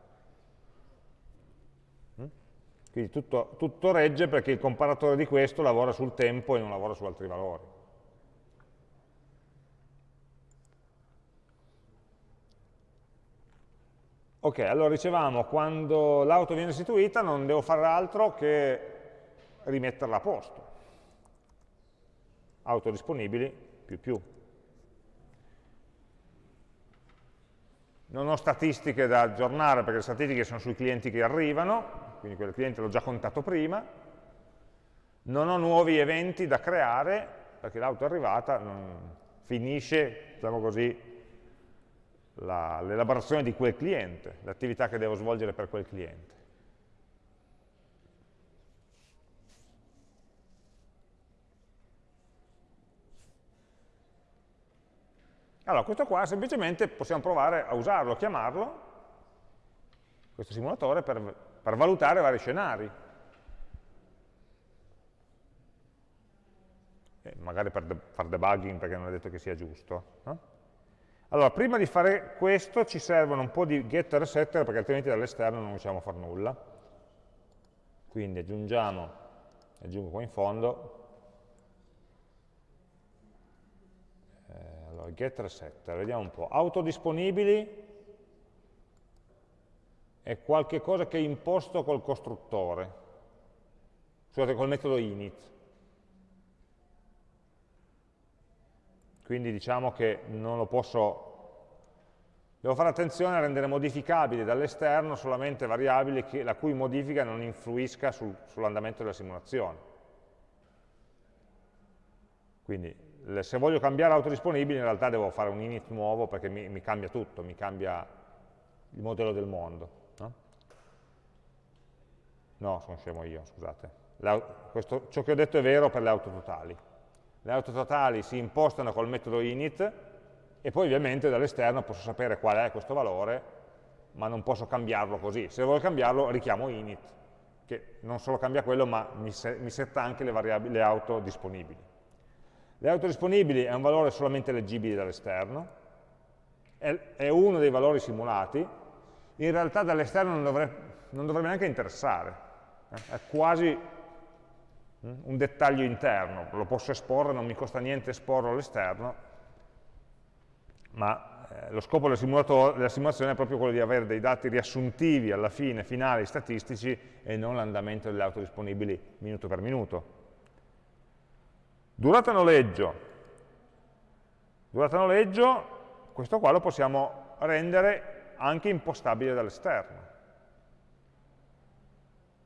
Quindi tutto, tutto regge perché il comparatore di questo lavora sul tempo e non lavora su altri valori. Ok, allora dicevamo, quando l'auto viene restituita non devo fare altro che rimetterla a posto. Auto disponibili, più più. Non ho statistiche da aggiornare perché le statistiche sono sui clienti che arrivano, quindi quel cliente l'ho già contato prima, non ho nuovi eventi da creare, perché l'auto è arrivata, finisce, diciamo così, l'elaborazione di quel cliente, l'attività che devo svolgere per quel cliente. Allora, questo qua semplicemente possiamo provare a usarlo, a chiamarlo, questo simulatore, per per valutare vari scenari. E magari per de fare debugging perché non è detto che sia giusto. No? Allora, prima di fare questo ci servono un po' di getter e setter perché altrimenti dall'esterno non riusciamo a fare nulla. Quindi aggiungiamo, aggiungo qua in fondo, allora, getter e setter, vediamo un po'. Autodisponibili, è qualche cosa che imposto col costruttore, scusate, col metodo init. Quindi diciamo che non lo posso, devo fare attenzione a rendere modificabili dall'esterno solamente variabili che, la cui modifica non influisca sul, sull'andamento della simulazione. Quindi se voglio cambiare autodisponibile in realtà devo fare un init nuovo perché mi, mi cambia tutto, mi cambia il modello del mondo. No, sono scemo io, scusate. Questo, ciò che ho detto è vero per le auto totali. le auto totali si impostano col metodo init e poi ovviamente dall'esterno posso sapere qual è questo valore, ma non posso cambiarlo così. Se voglio cambiarlo richiamo init, che non solo cambia quello, ma mi, se mi setta anche le, le auto disponibili. Le auto disponibili è un valore solamente leggibile dall'esterno, è, uno dei valori simulati, in realtà dall'esterno non, non, dovrebbe neanche interessare, eh? è quasi mm, un dettaglio interno, lo posso esporre, non mi costa niente esporlo all'esterno, ma eh, lo scopo del della simulazione è proprio quello di avere dei dati riassuntivi alla fine, finali, statistici, e non l'andamento delle auto disponibili minuto per minuto. Durata noleggio. Durata noleggio, questo qua lo possiamo rendere anche impostabile dall'esterno.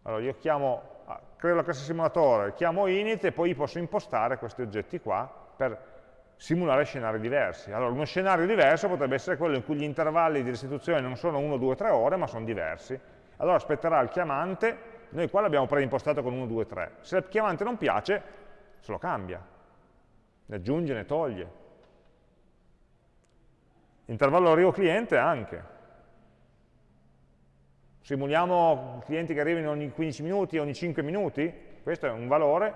Allora io chiamo, ah, creo la classe simulatore, chiamo init e poi posso impostare questi oggetti qua per simulare scenari diversi. Allora, uno scenario diverso potrebbe essere quello in cui gli intervalli di restituzione non sono 1, 2, 3 ore, ma sono diversi. Allora aspetterà il chiamante, noi qua l'abbiamo preimpostato con 1, 2, 3. Se il chiamante non piace, se lo cambia, ne aggiunge, ne toglie. Intervallo arrivo-cliente anche. Simuliamo clienti che arrivano ogni 15 minuti, ogni 5 minuti, questo è un valore,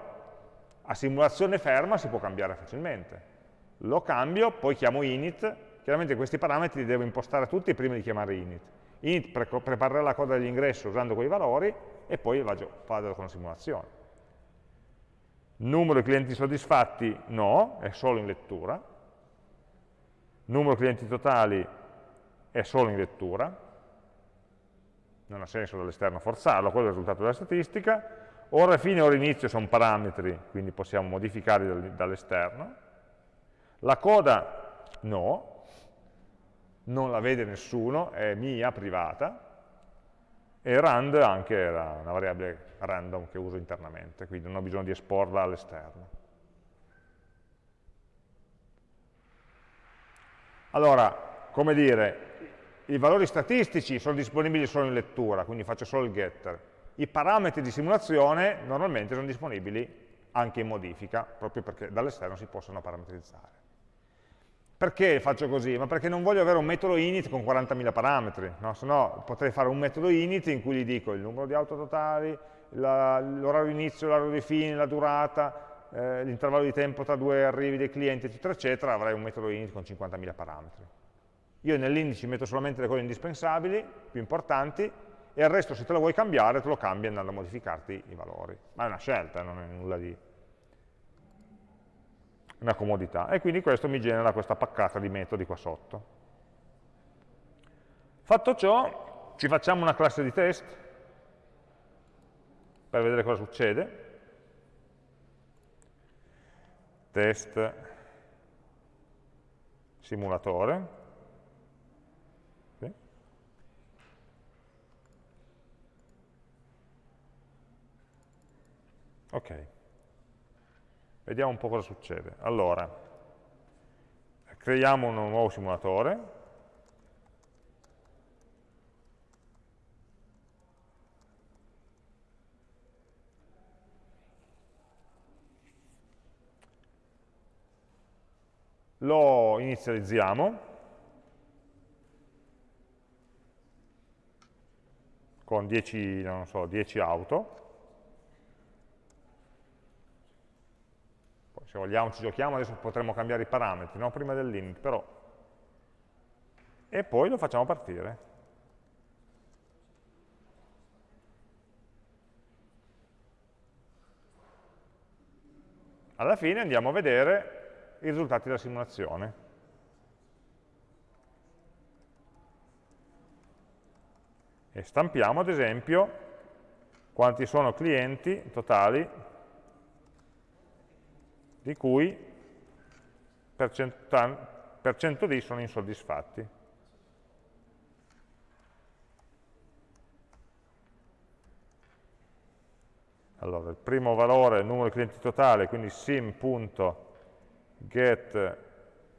a simulazione ferma si può cambiare facilmente. Lo cambio, poi chiamo init, chiaramente questi parametri li devo impostare tutti prima di chiamare init. Init pre preparerà la coda dell'ingresso usando quei valori e poi vado con la simulazione. Numero di clienti soddisfatti no, è solo in lettura. Numero di clienti totali è solo in lettura. Non ha senso dall'esterno forzarlo, quello è il risultato della statistica. Ora fine e ora inizio sono parametri, quindi possiamo modificarli dall'esterno. La coda no, non la vede nessuno, è mia, privata, e rand anche era una variabile random che uso internamente, quindi non ho bisogno di esporla all'esterno. Allora, come dire, i valori statistici sono disponibili solo in lettura, quindi faccio solo il getter. I parametri di simulazione normalmente sono disponibili anche in modifica, proprio perché dall'esterno si possono parametrizzare. Perché faccio così? Ma perché non voglio avere un metodo init con 40.000 parametri, no? se no potrei fare un metodo init in cui gli dico il numero di auto totali, l'orario inizio, l'orario di fine, la durata, eh, l'intervallo di tempo tra due arrivi dei clienti, eccetera, eccetera, avrei un metodo init con 50.000 parametri. Io nell'indice metto solamente le cose indispensabili, più importanti, e il resto se te lo vuoi cambiare, te lo cambi andando a modificarti i valori. Ma è una scelta, non è nulla di una comodità. E quindi questo mi genera questa paccata di metodi qua sotto. Fatto ciò, ci facciamo una classe di test per vedere cosa succede. Test simulatore. Ok. Vediamo un po' cosa succede. Allora, creiamo un nuovo simulatore. Lo inizializziamo con 10, so, 10 auto se vogliamo ci giochiamo, adesso potremmo cambiare i parametri, no? prima dell'init, però. E poi lo facciamo partire. Alla fine andiamo a vedere i risultati della simulazione. E stampiamo ad esempio quanti sono clienti totali di cui per, per 100 di sono insoddisfatti. Allora, il primo valore è il numero di clienti totale, quindi sim.get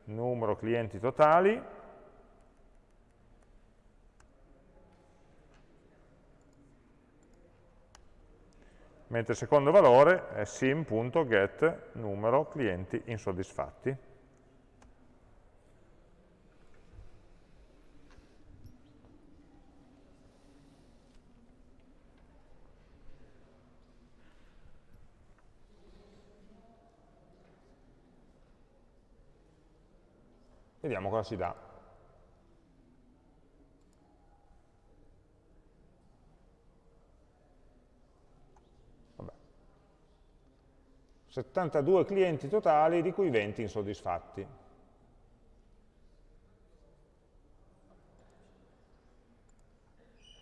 numero clienti totali, mentre il secondo valore è sim.get numero clienti insoddisfatti. Vediamo cosa si dà. 72 clienti totali, di cui 20 insoddisfatti.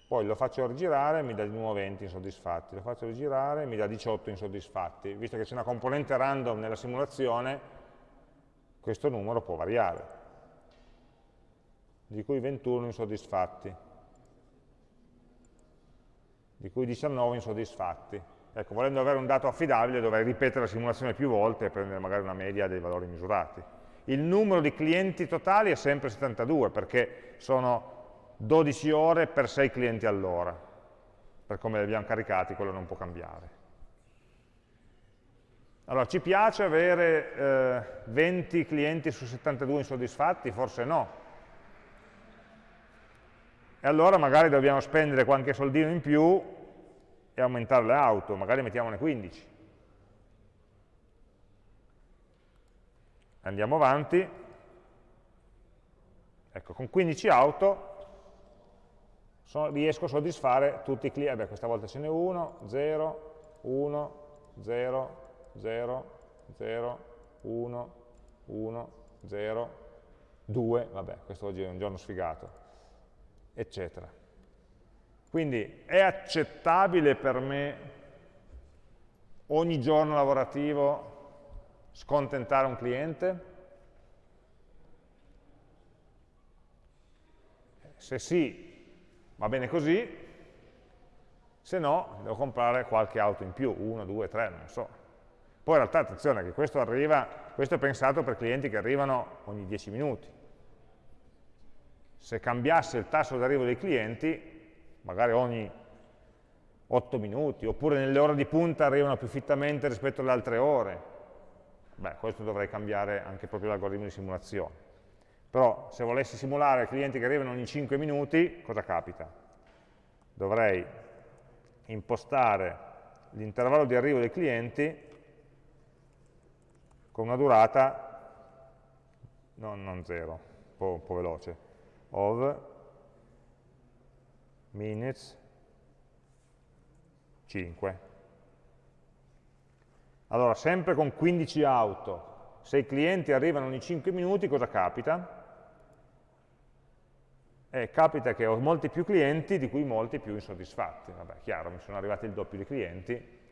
Poi lo faccio rigirare e mi dà di nuovo 20 insoddisfatti, lo faccio rigirare e mi dà 18 insoddisfatti. Visto che c'è una componente random nella simulazione, questo numero può variare di cui 21 insoddisfatti, di cui 19 insoddisfatti. Ecco, volendo avere un dato affidabile dovrei ripetere la simulazione più volte e prendere magari una media dei valori misurati. Il numero di clienti totali è sempre 72 perché sono 12 ore per 6 clienti all'ora. Per come li abbiamo caricati quello non può cambiare. Allora, ci piace avere eh, 20 clienti su 72 insoddisfatti? Forse no, e allora magari dobbiamo spendere qualche soldino in più e aumentare le auto, magari mettiamone 15. Andiamo avanti, ecco, con 15 auto so, riesco a soddisfare tutti i clienti, beh questa volta ce n'è uno, 0, 1, 0, 0, 0, 1, 1, 0, 2, vabbè, questo oggi è un giorno sfigato, eccetera. Quindi è accettabile per me ogni giorno lavorativo scontentare un cliente? Se sì, va bene così, se no devo comprare qualche auto in più, 1, 2, 3, non so. Poi in realtà attenzione che questo arriva, questo è pensato per clienti che arrivano ogni 10 minuti, se cambiasse il tasso d'arrivo dei clienti, magari ogni 8 minuti, oppure nelle ore di punta arrivano più fittamente rispetto alle altre ore, beh, questo dovrei cambiare anche proprio l'algoritmo di simulazione. Però se volessi simulare clienti che arrivano ogni 5 minuti, cosa capita? Dovrei impostare l'intervallo di arrivo dei clienti con una durata, no, non zero, un po', un po veloce, of minutes 5. Allora, sempre con 15 auto, se i clienti arrivano ogni 5 minuti, cosa capita? Eh, capita che ho molti più clienti, di cui molti più insoddisfatti. Vabbè, chiaro, mi sono arrivati il doppio di clienti.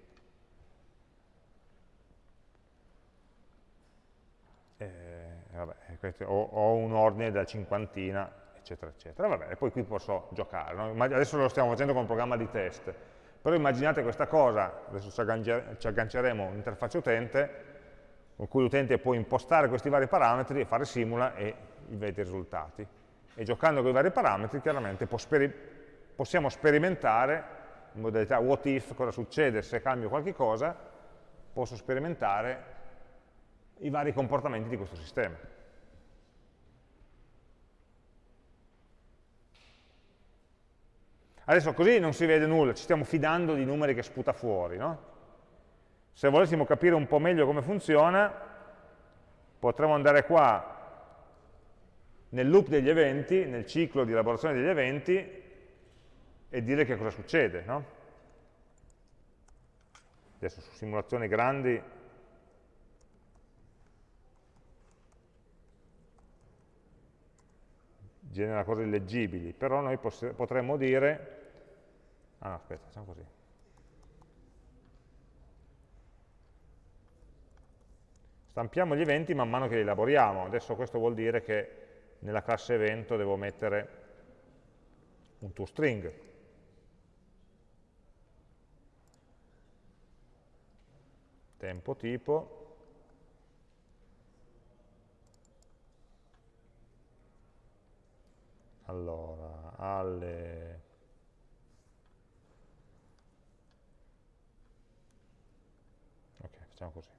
Eh, vabbè, ho, ho un ordine da cinquantina eccetera, eccetera. Vabbè, e poi qui posso giocare. No? Adesso lo stiamo facendo con un programma di test. Però immaginate questa cosa, adesso ci agganceremo un'interfaccia utente, con cui l'utente può impostare questi vari parametri e fare simula e vede i risultati. E giocando con i vari parametri, chiaramente possiamo sperimentare in modalità what if, cosa succede se cambio qualche cosa, posso sperimentare i vari comportamenti di questo sistema. Adesso così non si vede nulla, ci stiamo fidando di numeri che sputa fuori. No? Se volessimo capire un po' meglio come funziona, potremmo andare qua nel loop degli eventi, nel ciclo di elaborazione degli eventi, e dire che cosa succede. No? Adesso su simulazioni grandi genera cose illeggibili, però noi potremmo dire, ah no, aspetta, facciamo così, stampiamo gli eventi man mano che li elaboriamo, adesso questo vuol dire che nella classe evento devo mettere un toString, tempo tipo, allora, alle facciamo così.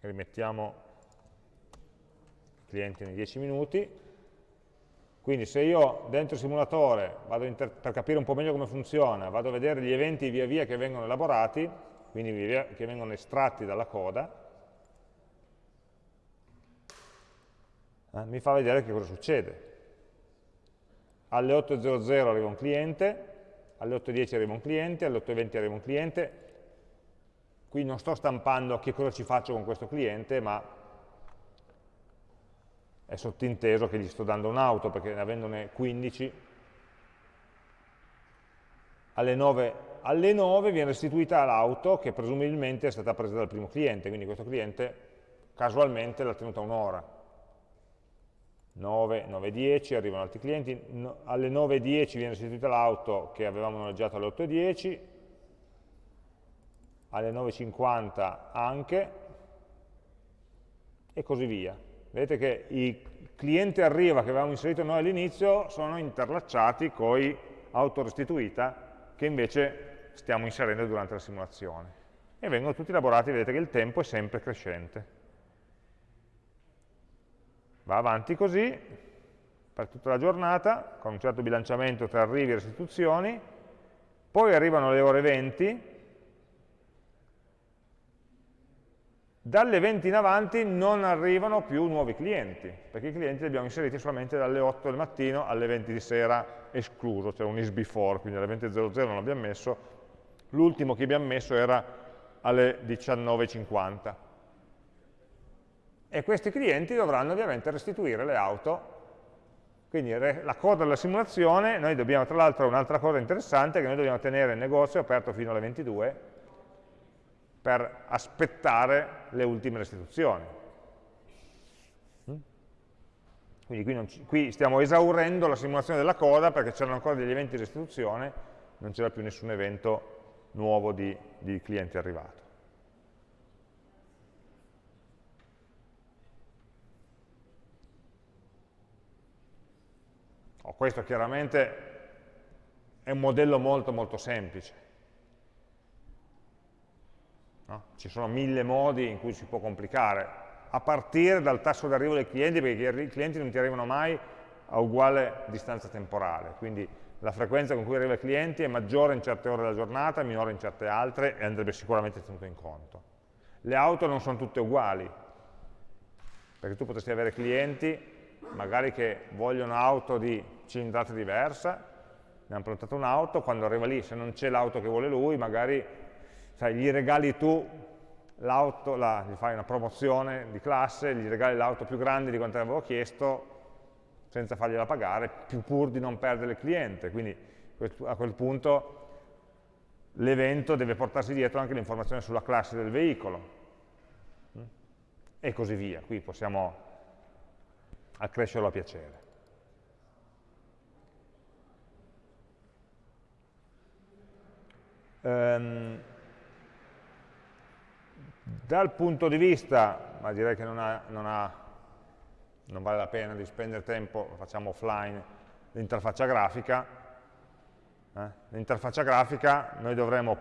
Rimettiamo i clienti nei 10 minuti. Quindi se io dentro il simulatore, per capire un po' meglio come funziona, vado a vedere gli eventi via via che vengono elaborati, quindi via via che vengono estratti dalla coda, eh, mi fa vedere che cosa succede. Alle 8.00 arriva un cliente, alle 8.10 arriva un cliente, alle 8.20 arriva un cliente, qui non sto stampando che cosa ci faccio con questo cliente, ma è sottinteso che gli sto dando un'auto, perché avendone 15, alle 9, alle 9 viene restituita l'auto che presumibilmente è stata presa dal primo cliente, quindi questo cliente casualmente l'ha tenuta un'ora. 9, 9, 10, arrivano altri clienti, no, alle 9.10 viene restituita l'auto che avevamo noleggiato alle 8.10, alle 9.50 anche, e così via. Vedete che i clienti arriva che avevamo inserito noi all'inizio sono interlacciati con autorestituita che invece stiamo inserendo durante la simulazione. E vengono tutti elaborati, vedete che il tempo è sempre crescente. Va avanti così per tutta la giornata, con un certo bilanciamento tra arrivi e restituzioni, poi arrivano le ore 20, Dalle 20 in avanti non arrivano più nuovi clienti, perché i clienti li abbiamo inseriti solamente dalle 8 del mattino alle 20 di sera, escluso, cioè un is before, quindi alle 20.00 non l'abbiamo messo, l'ultimo che abbiamo messo era alle 19.50. E questi clienti dovranno ovviamente restituire le auto, quindi la coda della simulazione, noi dobbiamo, tra l'altro un'altra cosa interessante, che noi dobbiamo tenere il negozio aperto fino alle 22, per aspettare le ultime restituzioni. Mm? Quindi qui, ci, qui, stiamo esaurendo la simulazione della coda perché c'erano ancora degli eventi di restituzione, non c'era più nessun evento nuovo di, di cliente arrivato. Oh, questo chiaramente è un modello molto molto semplice. No? Ci sono mille modi in cui si può complicare, a partire dal tasso d'arrivo dei clienti, perché i clienti non ti arrivano mai a uguale distanza temporale, quindi la frequenza con cui arriva i clienti è maggiore in certe ore della giornata, minore in certe altre e andrebbe sicuramente tenuto in conto. Le auto non sono tutte uguali, perché tu potresti avere clienti magari che vogliono auto di cilindrata diversa, ne hanno prenotato un'auto, quando arriva lì se non c'è l'auto che vuole lui, magari sai, gli regali tu l'auto, gli fai una promozione di classe, gli regali l'auto più grande di quanto avevo chiesto, senza fargliela pagare, più pur di non perdere il cliente. Quindi a quel punto l'evento deve portarsi dietro anche l'informazione sulla classe del veicolo. E così via. Qui possiamo accrescerlo a piacere. Um, dal punto di vista, ma direi che non, ha, non, ha, non vale la pena di spendere tempo, lo facciamo offline, l'interfaccia grafica, eh? l'interfaccia grafica noi dovremo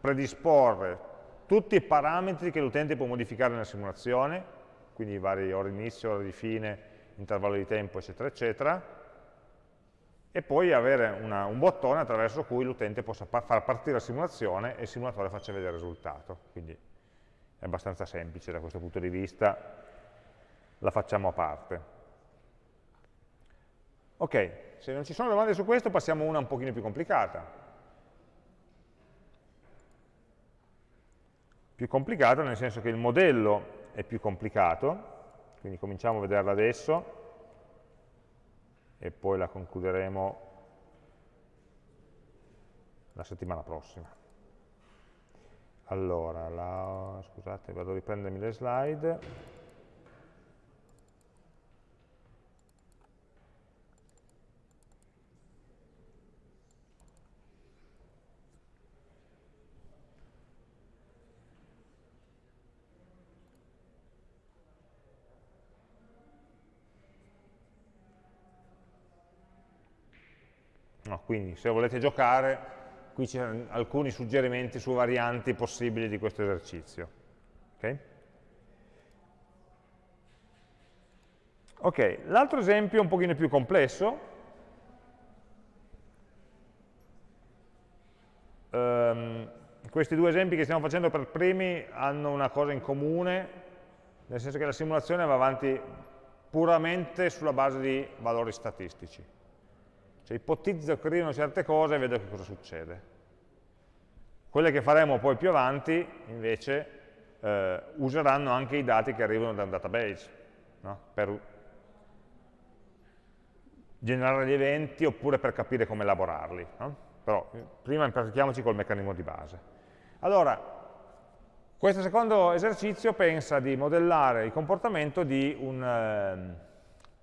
predisporre tutti i parametri che l'utente può modificare nella simulazione, quindi i vari ore di inizio, ore di fine, intervallo di tempo, eccetera, eccetera, e poi avere una, un bottone attraverso cui l'utente possa far partire la simulazione e il simulatore faccia vedere il risultato. Quindi è abbastanza semplice da questo punto di vista, la facciamo a parte. Ok, se non ci sono domande su questo passiamo a una un pochino più complicata. Più complicata nel senso che il modello è più complicato, quindi cominciamo a vederla adesso e poi la concluderemo la settimana prossima. Allora, la, scusate, vado a riprendermi le slide. Quindi se volete giocare qui ci sono alcuni suggerimenti su varianti possibili di questo esercizio. Ok, okay. l'altro esempio è un pochino più complesso, um, questi due esempi che stiamo facendo per primi hanno una cosa in comune, nel senso che la simulazione va avanti puramente sulla base di valori statistici. Cioè ipotizzo che arrivino certe cose e vedo che cosa succede. Quelle che faremo poi più avanti, invece, eh, useranno anche i dati che arrivano da un database, no? per generare gli eventi oppure per capire come elaborarli. No? Però eh, prima impratichiamoci col meccanismo di base. Allora, questo secondo esercizio pensa di modellare il comportamento di un eh,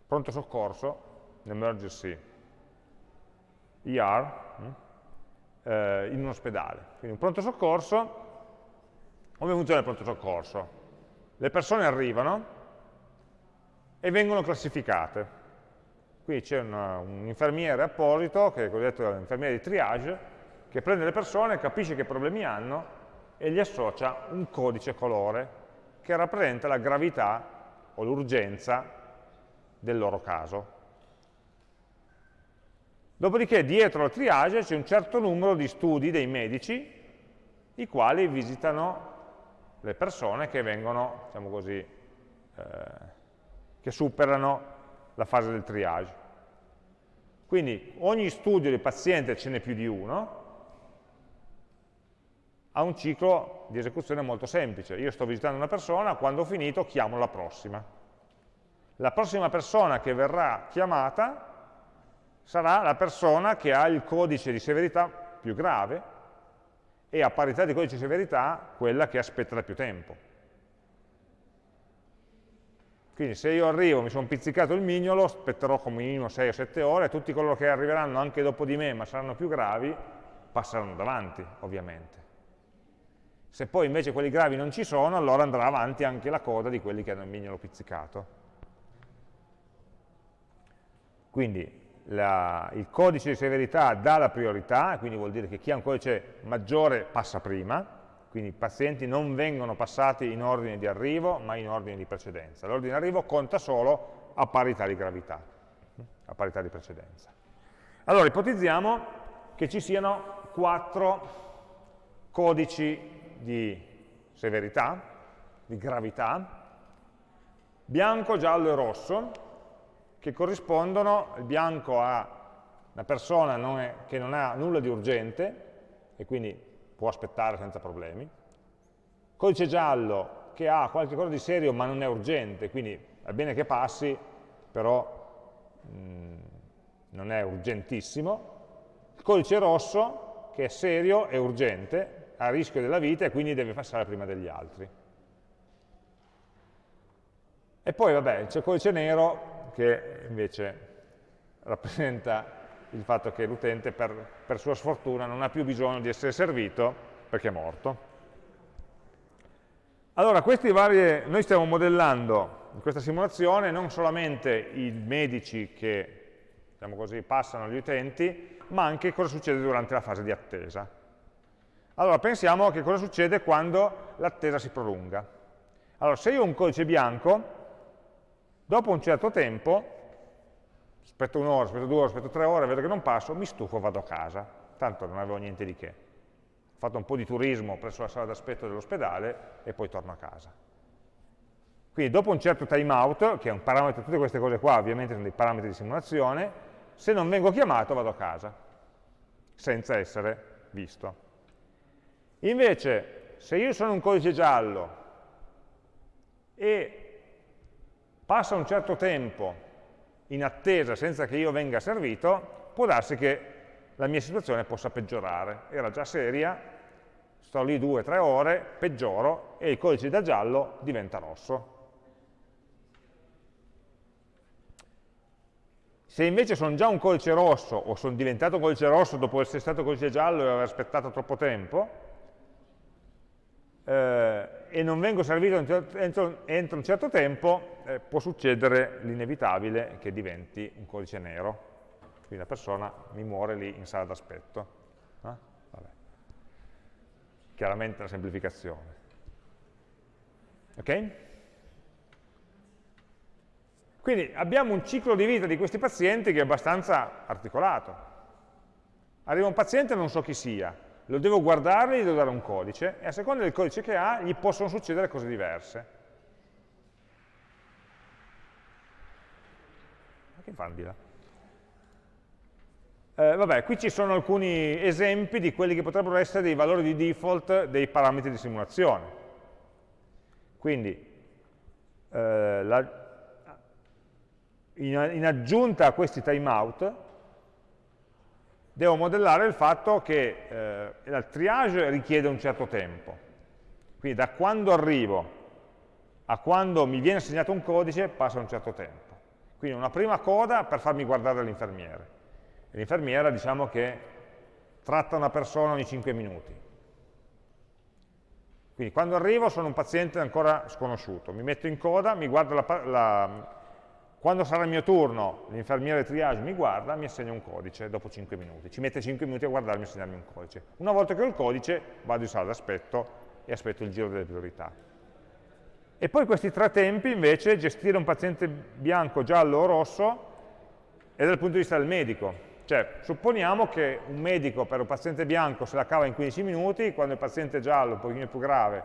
pronto soccorso, un emergency ER, hm, eh, in un ospedale. Quindi un pronto soccorso, come funziona il pronto soccorso? Le persone arrivano e vengono classificate. Qui c'è un infermiere apposito, che è cosiddetto infermiere di triage, che prende le persone, capisce che problemi hanno e gli associa un codice colore che rappresenta la gravità o l'urgenza del loro caso. Dopodiché dietro al triage c'è un certo numero di studi dei medici i quali visitano le persone che vengono, diciamo così, eh, che superano la fase del triage. Quindi ogni studio di paziente ce n'è più di uno, ha un ciclo di esecuzione molto semplice. Io sto visitando una persona, quando ho finito chiamo la prossima. La prossima persona che verrà chiamata sarà la persona che ha il codice di severità più grave e a parità di codice di severità quella che aspetta da più tempo. Quindi se io arrivo, mi sono pizzicato il mignolo, aspetterò come minimo 6 o 7 ore, tutti coloro che arriveranno anche dopo di me, ma saranno più gravi, passeranno davanti, ovviamente. Se poi invece quelli gravi non ci sono, allora andrà avanti anche la coda di quelli che hanno il mignolo pizzicato. Quindi la, il codice di severità dà la priorità, quindi vuol dire che chi ha un codice maggiore passa prima, quindi i pazienti non vengono passati in ordine di arrivo, ma in ordine di precedenza. L'ordine di arrivo conta solo a parità di gravità, a parità di precedenza. Allora, ipotizziamo che ci siano quattro codici di severità, di gravità, bianco, giallo e rosso, che corrispondono, il bianco a una persona non è, che non ha nulla di urgente, e quindi può aspettare senza problemi, codice giallo che ha qualche cosa di serio ma non è urgente, quindi è bene che passi, però mh, mm, non è urgentissimo, il codice rosso che è serio e urgente, a rischio della vita e quindi deve passare prima degli altri. E poi vabbè, c'è il codice nero che invece rappresenta il fatto che l'utente per, per sua sfortuna non ha più bisogno di essere servito perché è morto. Allora, questi vari, noi stiamo modellando in questa simulazione non solamente i medici che diciamo così, passano agli utenti, ma anche cosa succede durante la fase di attesa. Allora pensiamo a che cosa succede quando l'attesa si prolunga. Allora se io ho un codice bianco, dopo un certo tempo, aspetto un'ora, aspetto due ore, aspetto tre ore, vedo che non passo, mi stufo e vado a casa. Tanto non avevo niente di che. Ho fatto un po' di turismo presso la sala d'aspetto dell'ospedale e poi torno a casa. Quindi dopo un certo timeout, che è un parametro, tutte queste cose qua ovviamente sono dei parametri di simulazione, se non vengo chiamato vado a casa, senza essere visto. Invece, se io sono un codice giallo e passa un certo tempo in attesa senza che io venga servito, può darsi che la mia situazione possa peggiorare. Era già seria, sto lì due o tre ore, peggioro e il codice da giallo diventa rosso. Se invece sono già un codice rosso o sono diventato codice rosso dopo essere stato codice giallo e aver aspettato troppo tempo, eh, e non vengo servito entro, entro un certo tempo, eh, può succedere l'inevitabile che diventi un codice nero. Quindi la persona mi muore lì in sala d'aspetto. Eh? chiaramente la semplificazione. Ok? Quindi abbiamo un ciclo di vita di questi pazienti che è abbastanza articolato. Arriva un paziente e non so chi sia, lo devo guardare, gli devo dare un codice, e a seconda del codice che ha gli possono succedere cose diverse. Ma che fanno di là? Eh, vabbè, qui ci sono alcuni esempi di quelli che potrebbero essere dei valori di default dei parametri di simulazione. Quindi, eh, la, in, in aggiunta a questi timeout, devo modellare il fatto che eh, il triage richiede un certo tempo. Quindi da quando arrivo a quando mi viene assegnato un codice passa un certo tempo. Quindi una prima coda per farmi guardare l'infermiere. L'infermiera diciamo che tratta una persona ogni 5 minuti. Quindi quando arrivo sono un paziente ancora sconosciuto, mi metto in coda, mi guardo la, la, quando sarà il mio turno, l'infermiere triage mi guarda, mi assegna un codice dopo 5 minuti. Ci mette 5 minuti a guardarmi e assegnarmi un codice. Una volta che ho il codice, vado in sala d'aspetto e aspetto il giro delle priorità. E poi questi tre tempi, invece, gestire un paziente bianco, giallo o rosso, è dal punto di vista del medico. Cioè, supponiamo che un medico per un paziente bianco se la cava in 15 minuti, quando il paziente giallo, un pochino più grave,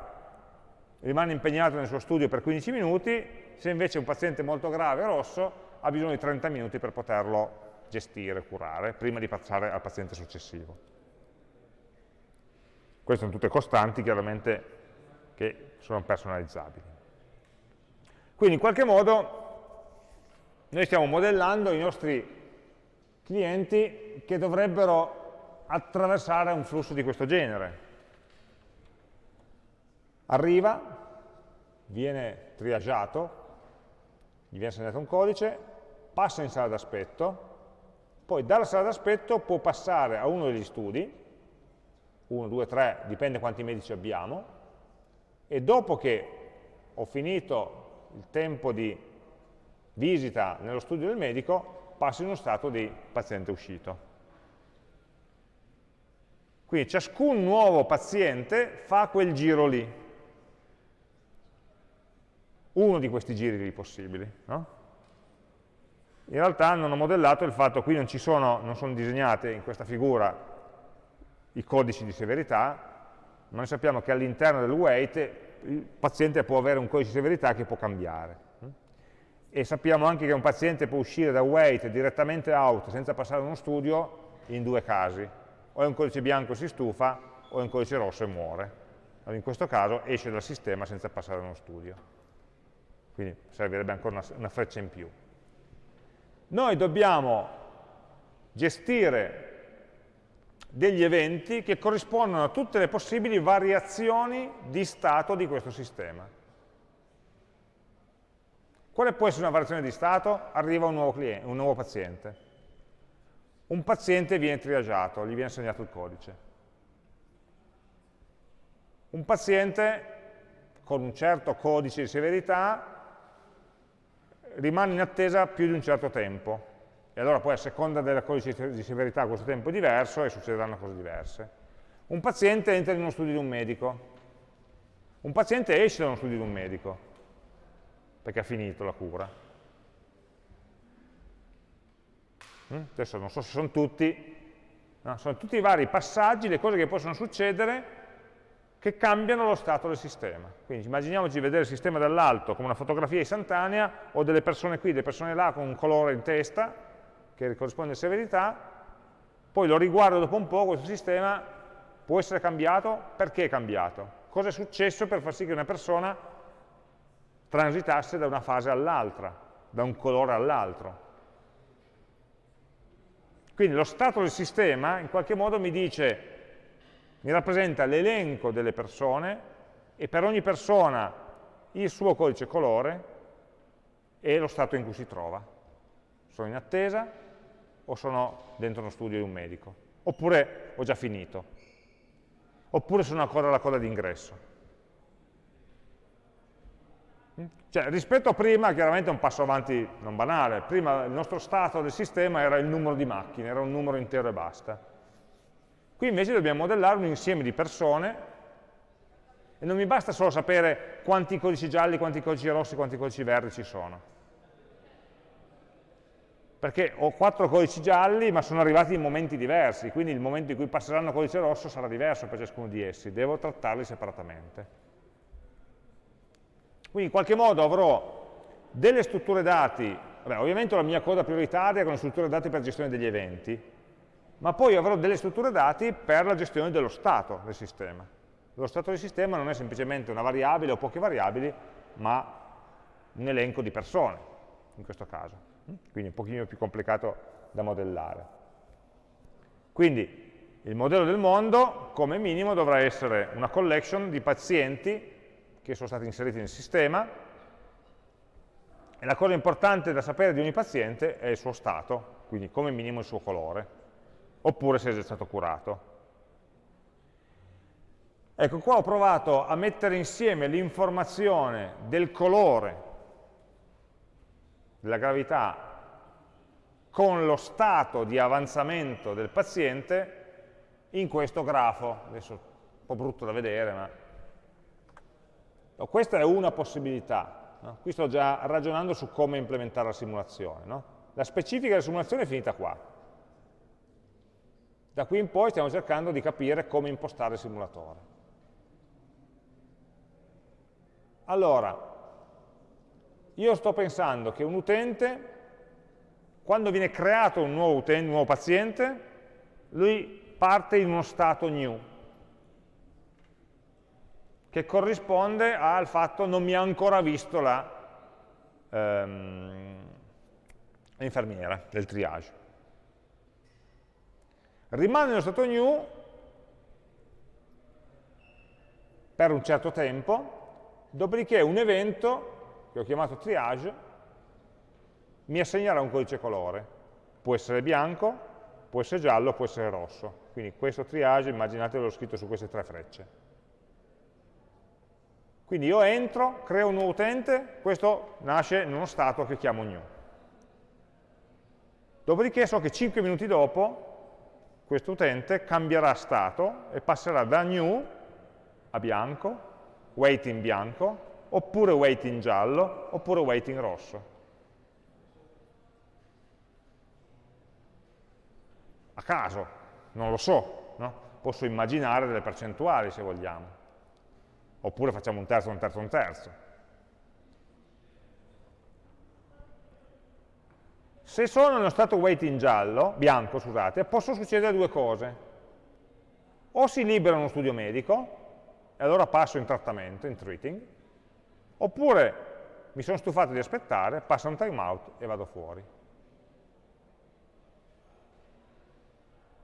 rimane impegnato nel suo studio per 15 minuti, se invece un paziente molto grave, rosso, ha bisogno di 30 minuti per poterlo gestire, curare, prima di passare al paziente successivo. Queste sono tutte costanti, chiaramente, che sono personalizzabili. Quindi, in qualche modo, noi stiamo modellando i nostri clienti che dovrebbero attraversare un flusso di questo genere. Arriva, viene triagiato, gli viene assegnato un codice, passa in sala d'aspetto, poi dalla sala d'aspetto può passare a uno degli studi, 1, 2, 3, dipende quanti medici abbiamo, e dopo che ho finito il tempo di visita nello studio del medico, passi in uno stato di paziente uscito. Quindi ciascun nuovo paziente fa quel giro lì. Uno di questi giri lì possibili. No? In realtà non ho modellato il fatto, qui non, sono, non sono disegnate in questa figura i codici di severità, ma noi sappiamo che all'interno del weight il paziente può avere un codice di severità che può cambiare e sappiamo anche che un paziente può uscire da wait direttamente out senza passare uno studio in due casi, o è un codice bianco e si stufa, o è un codice rosso e muore. Allora in questo caso esce dal sistema senza passare uno studio. Quindi servirebbe ancora una, una freccia in più. Noi dobbiamo gestire degli eventi che corrispondono a tutte le possibili variazioni di stato di questo sistema. Quale può essere una variazione di stato? Arriva un nuovo, cliente, un nuovo paziente. Un paziente viene triagiato, gli viene assegnato il codice. Un paziente con un certo codice di severità rimane in attesa più di un certo tempo. E allora poi a seconda del codice di severità questo tempo è diverso e succederanno cose diverse. Un paziente entra in uno studio di un medico. Un paziente esce da uno studio di un medico perché ha finito la cura. Mm? Adesso non so se sono tutti, no, sono tutti i vari passaggi, le cose che possono succedere che cambiano lo stato del sistema. Quindi immaginiamoci di vedere il sistema dall'alto come una fotografia istantanea, ho delle persone qui, delle persone là con un colore in testa, che corrisponde a severità, poi lo riguardo dopo un po', questo sistema può essere cambiato, perché è cambiato? Cosa è successo per far sì che una persona transitasse da una fase all'altra, da un colore all'altro. Quindi lo stato del sistema in qualche modo mi dice, mi rappresenta l'elenco delle persone e per ogni persona il suo codice colore e lo stato in cui si trova. Sono in attesa o sono dentro uno studio di un medico? Oppure ho già finito? Oppure sono ancora alla coda d'ingresso? Cioè, rispetto a prima, chiaramente è un passo avanti non banale. Prima il nostro stato del sistema era il numero di macchine, era un numero intero e basta. Qui invece dobbiamo modellare un insieme di persone E non mi basta solo sapere quanti codici gialli, quanti codici rossi, quanti codici verdi ci sono. Perché ho quattro codici gialli, ma sono arrivati in momenti diversi, quindi il momento in cui passeranno codice rosso sarà diverso per ciascuno di essi, devo trattarli separatamente. Quindi in qualche modo avrò delle strutture dati, vabbè, ovviamente la mia coda prioritaria con le strutture dati per gestione degli eventi, ma poi avrò delle strutture dati per la gestione dello stato del sistema. Lo stato del sistema non è semplicemente una variabile o poche variabili, ma un elenco di persone, in questo caso. Quindi un pochino più complicato da modellare. Quindi il modello del mondo, come minimo, dovrà essere una collection di pazienti che sono stati inseriti nel sistema, e la cosa importante da sapere di ogni paziente è il suo stato, quindi come minimo il suo colore, oppure se è già stato curato. Ecco, qua ho provato a mettere insieme l'informazione del colore, della gravità, con lo stato di avanzamento del paziente in questo grafo. Adesso è un po' brutto da vedere, ma No, questa è una possibilità. No? Qui sto già ragionando su come implementare la simulazione. No? La specifica della simulazione è finita qua. Da qui in poi stiamo cercando di capire come impostare il simulatore. Allora, io sto pensando che un utente, quando viene creato un nuovo, utente, un nuovo paziente, lui parte in uno stato new, che corrisponde al fatto non mi ha ancora visto l'infermiera ehm, del triage. Rimane nello stato new per un certo tempo, dopodiché un evento, che ho chiamato triage, mi assegnerà un codice colore. Può essere bianco, può essere giallo, può essere rosso. Quindi questo triage, immaginate l'ho scritto su queste tre frecce. Quindi io entro, creo un nuovo utente, questo nasce in uno stato che chiamo new. Dopodiché so che 5 minuti dopo questo utente cambierà stato e passerà da new a bianco, waiting bianco, oppure waiting giallo, oppure waiting rosso. A caso, non lo so, no? posso immaginare delle percentuali se vogliamo oppure facciamo un terzo, un terzo, un terzo. Se sono nello stato waiting giallo, bianco, scusate, possono succedere due cose. O si libera uno studio medico, e allora passo in trattamento, in treating, oppure mi sono stufato di aspettare, passa un timeout e vado fuori.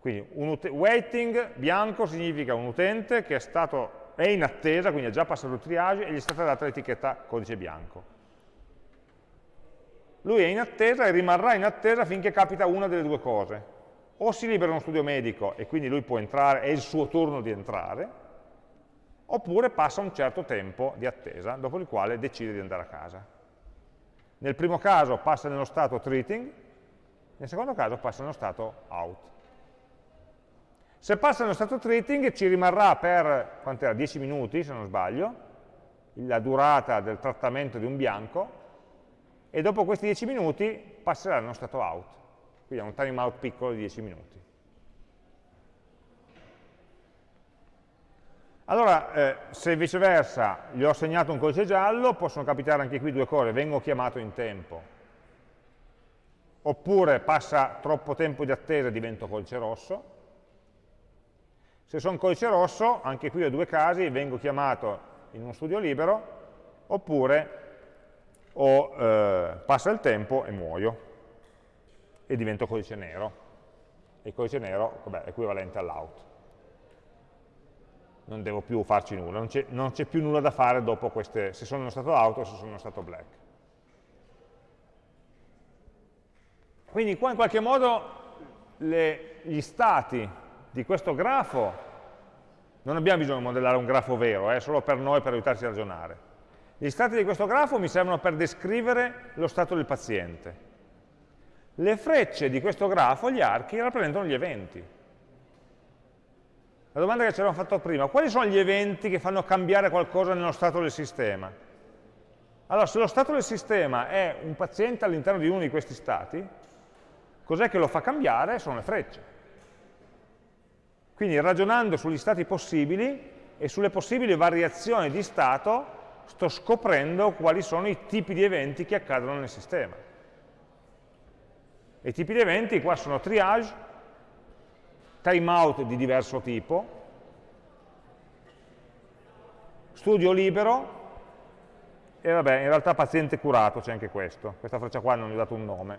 Quindi un waiting bianco significa un utente che è stato è in attesa, quindi ha già passato il triage e gli è stata data l'etichetta codice bianco. Lui è in attesa e rimarrà in attesa finché capita una delle due cose. O si libera uno studio medico e quindi lui può entrare, è il suo turno di entrare, oppure passa un certo tempo di attesa, dopo il quale decide di andare a casa. Nel primo caso passa nello stato treating, nel secondo caso passa nello stato out. Se passa nello stato treating ci rimarrà per, 10 minuti se non sbaglio, la durata del trattamento di un bianco, e dopo questi 10 minuti passerà nello stato out. Quindi ha un time out piccolo di 10 minuti. Allora, eh, se viceversa gli ho assegnato un codice giallo, possono capitare anche qui due cose, vengo chiamato in tempo, oppure passa troppo tempo di attesa e divento codice rosso, se sono codice rosso, anche qui ho due casi, vengo chiamato in uno studio libero, oppure o, eh, passa il tempo e muoio, e divento codice nero. E il codice nero vabbè, è equivalente all'out. Non devo più farci nulla, non c'è più nulla da fare dopo queste, se sono stato out o se sono stato black. Quindi qua in qualche modo le, gli stati di questo grafo, non abbiamo bisogno di modellare un grafo vero, è eh, solo per noi, per aiutarci a ragionare. Gli stati di questo grafo mi servono per descrivere lo stato del paziente. Le frecce di questo grafo, gli archi, rappresentano gli eventi. La domanda che ci avevamo fatto prima, quali sono gli eventi che fanno cambiare qualcosa nello stato del sistema? Allora, se lo stato del sistema è un paziente all'interno di uno di questi stati, cos'è che lo fa cambiare? Sono le frecce. Quindi ragionando sugli stati possibili e sulle possibili variazioni di stato, sto scoprendo quali sono i tipi di eventi che accadono nel sistema. I tipi di eventi qua sono triage, timeout di diverso tipo, studio libero, e vabbè, in realtà paziente curato c'è anche questo. Questa freccia qua non gli ho dato un nome.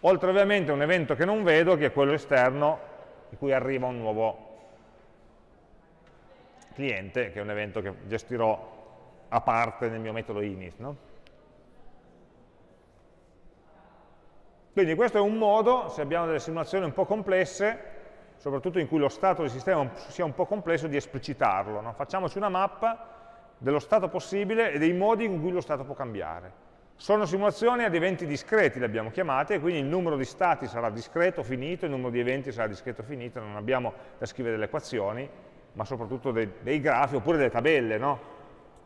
Oltre ovviamente a un evento che non vedo, che è quello esterno, di cui arriva un nuovo cliente, che è un evento che gestirò a parte nel mio metodo init. No? Quindi questo è un modo, se abbiamo delle simulazioni un po' complesse, soprattutto in cui lo stato del sistema sia un po' complesso, di esplicitarlo. No? Facciamoci una mappa dello stato possibile e dei modi in cui lo stato può cambiare. Sono simulazioni ad eventi discreti, le abbiamo chiamate, quindi il numero di stati sarà discreto, finito, il numero di eventi sarà discreto, finito, non abbiamo da scrivere delle equazioni, ma soprattutto dei, dei grafi oppure delle tabelle, no?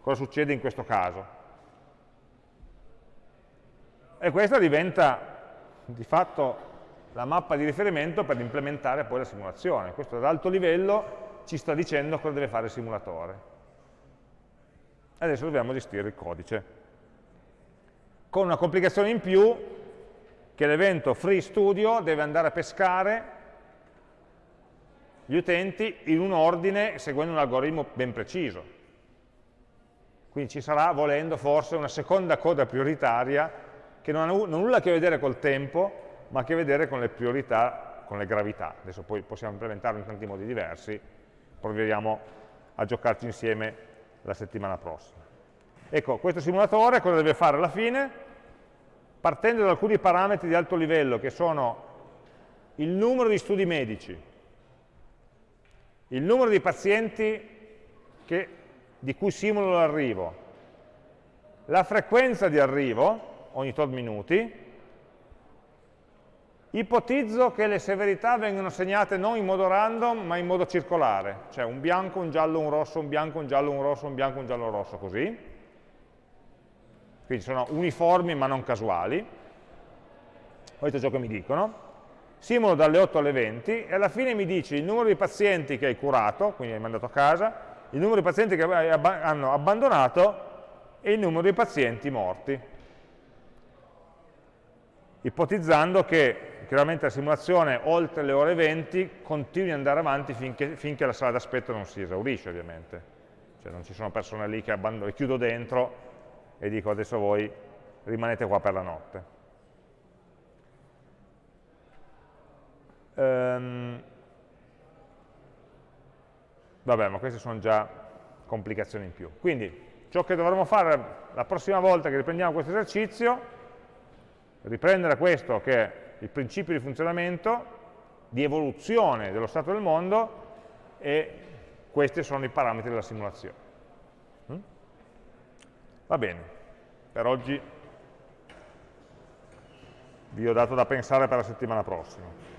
Cosa succede in questo caso? E questa diventa di fatto la mappa di riferimento per implementare poi la simulazione. Questo ad alto livello ci sta dicendo cosa deve fare il simulatore. Adesso dobbiamo gestire il codice con una complicazione in più che l'evento free studio deve andare a pescare gli utenti in un ordine seguendo un algoritmo ben preciso. Quindi ci sarà, volendo, forse una seconda coda prioritaria che non ha nulla a che vedere col tempo, ma a che vedere con le priorità, con le gravità. Adesso poi possiamo implementarlo in tanti modi diversi, proveremo a giocarci insieme la settimana prossima. Ecco, questo simulatore cosa deve fare alla fine? Partendo da alcuni parametri di alto livello, che sono il numero di studi medici, il numero di pazienti che, di cui simulo l'arrivo, la frequenza di arrivo, ogni tot minuti, ipotizzo che le severità vengano segnate non in modo random, ma in modo circolare, cioè un bianco, un giallo, un rosso, un bianco, un giallo, un rosso, un bianco, un giallo, un rosso, così. Quindi sono uniformi ma non casuali, questo è ciò che mi dicono, simulo dalle 8 alle 20 e alla fine mi dice il numero di pazienti che hai curato, quindi hai mandato a casa, il numero di pazienti che hanno abbandonato e il numero di pazienti morti, ipotizzando che chiaramente la simulazione oltre le ore 20 continui ad andare avanti finché, finché la sala d'aspetto non si esaurisce ovviamente, cioè non ci sono persone lì che chiudo dentro e dico adesso voi rimanete qua per la notte. Um, vabbè, ma queste sono già complicazioni in più. Quindi ciò che dovremo fare la prossima volta che riprendiamo questo esercizio, riprendere questo che è il principio di funzionamento, di evoluzione dello stato del mondo e questi sono i parametri della simulazione. Va bene, per oggi vi ho dato da pensare per la settimana prossima.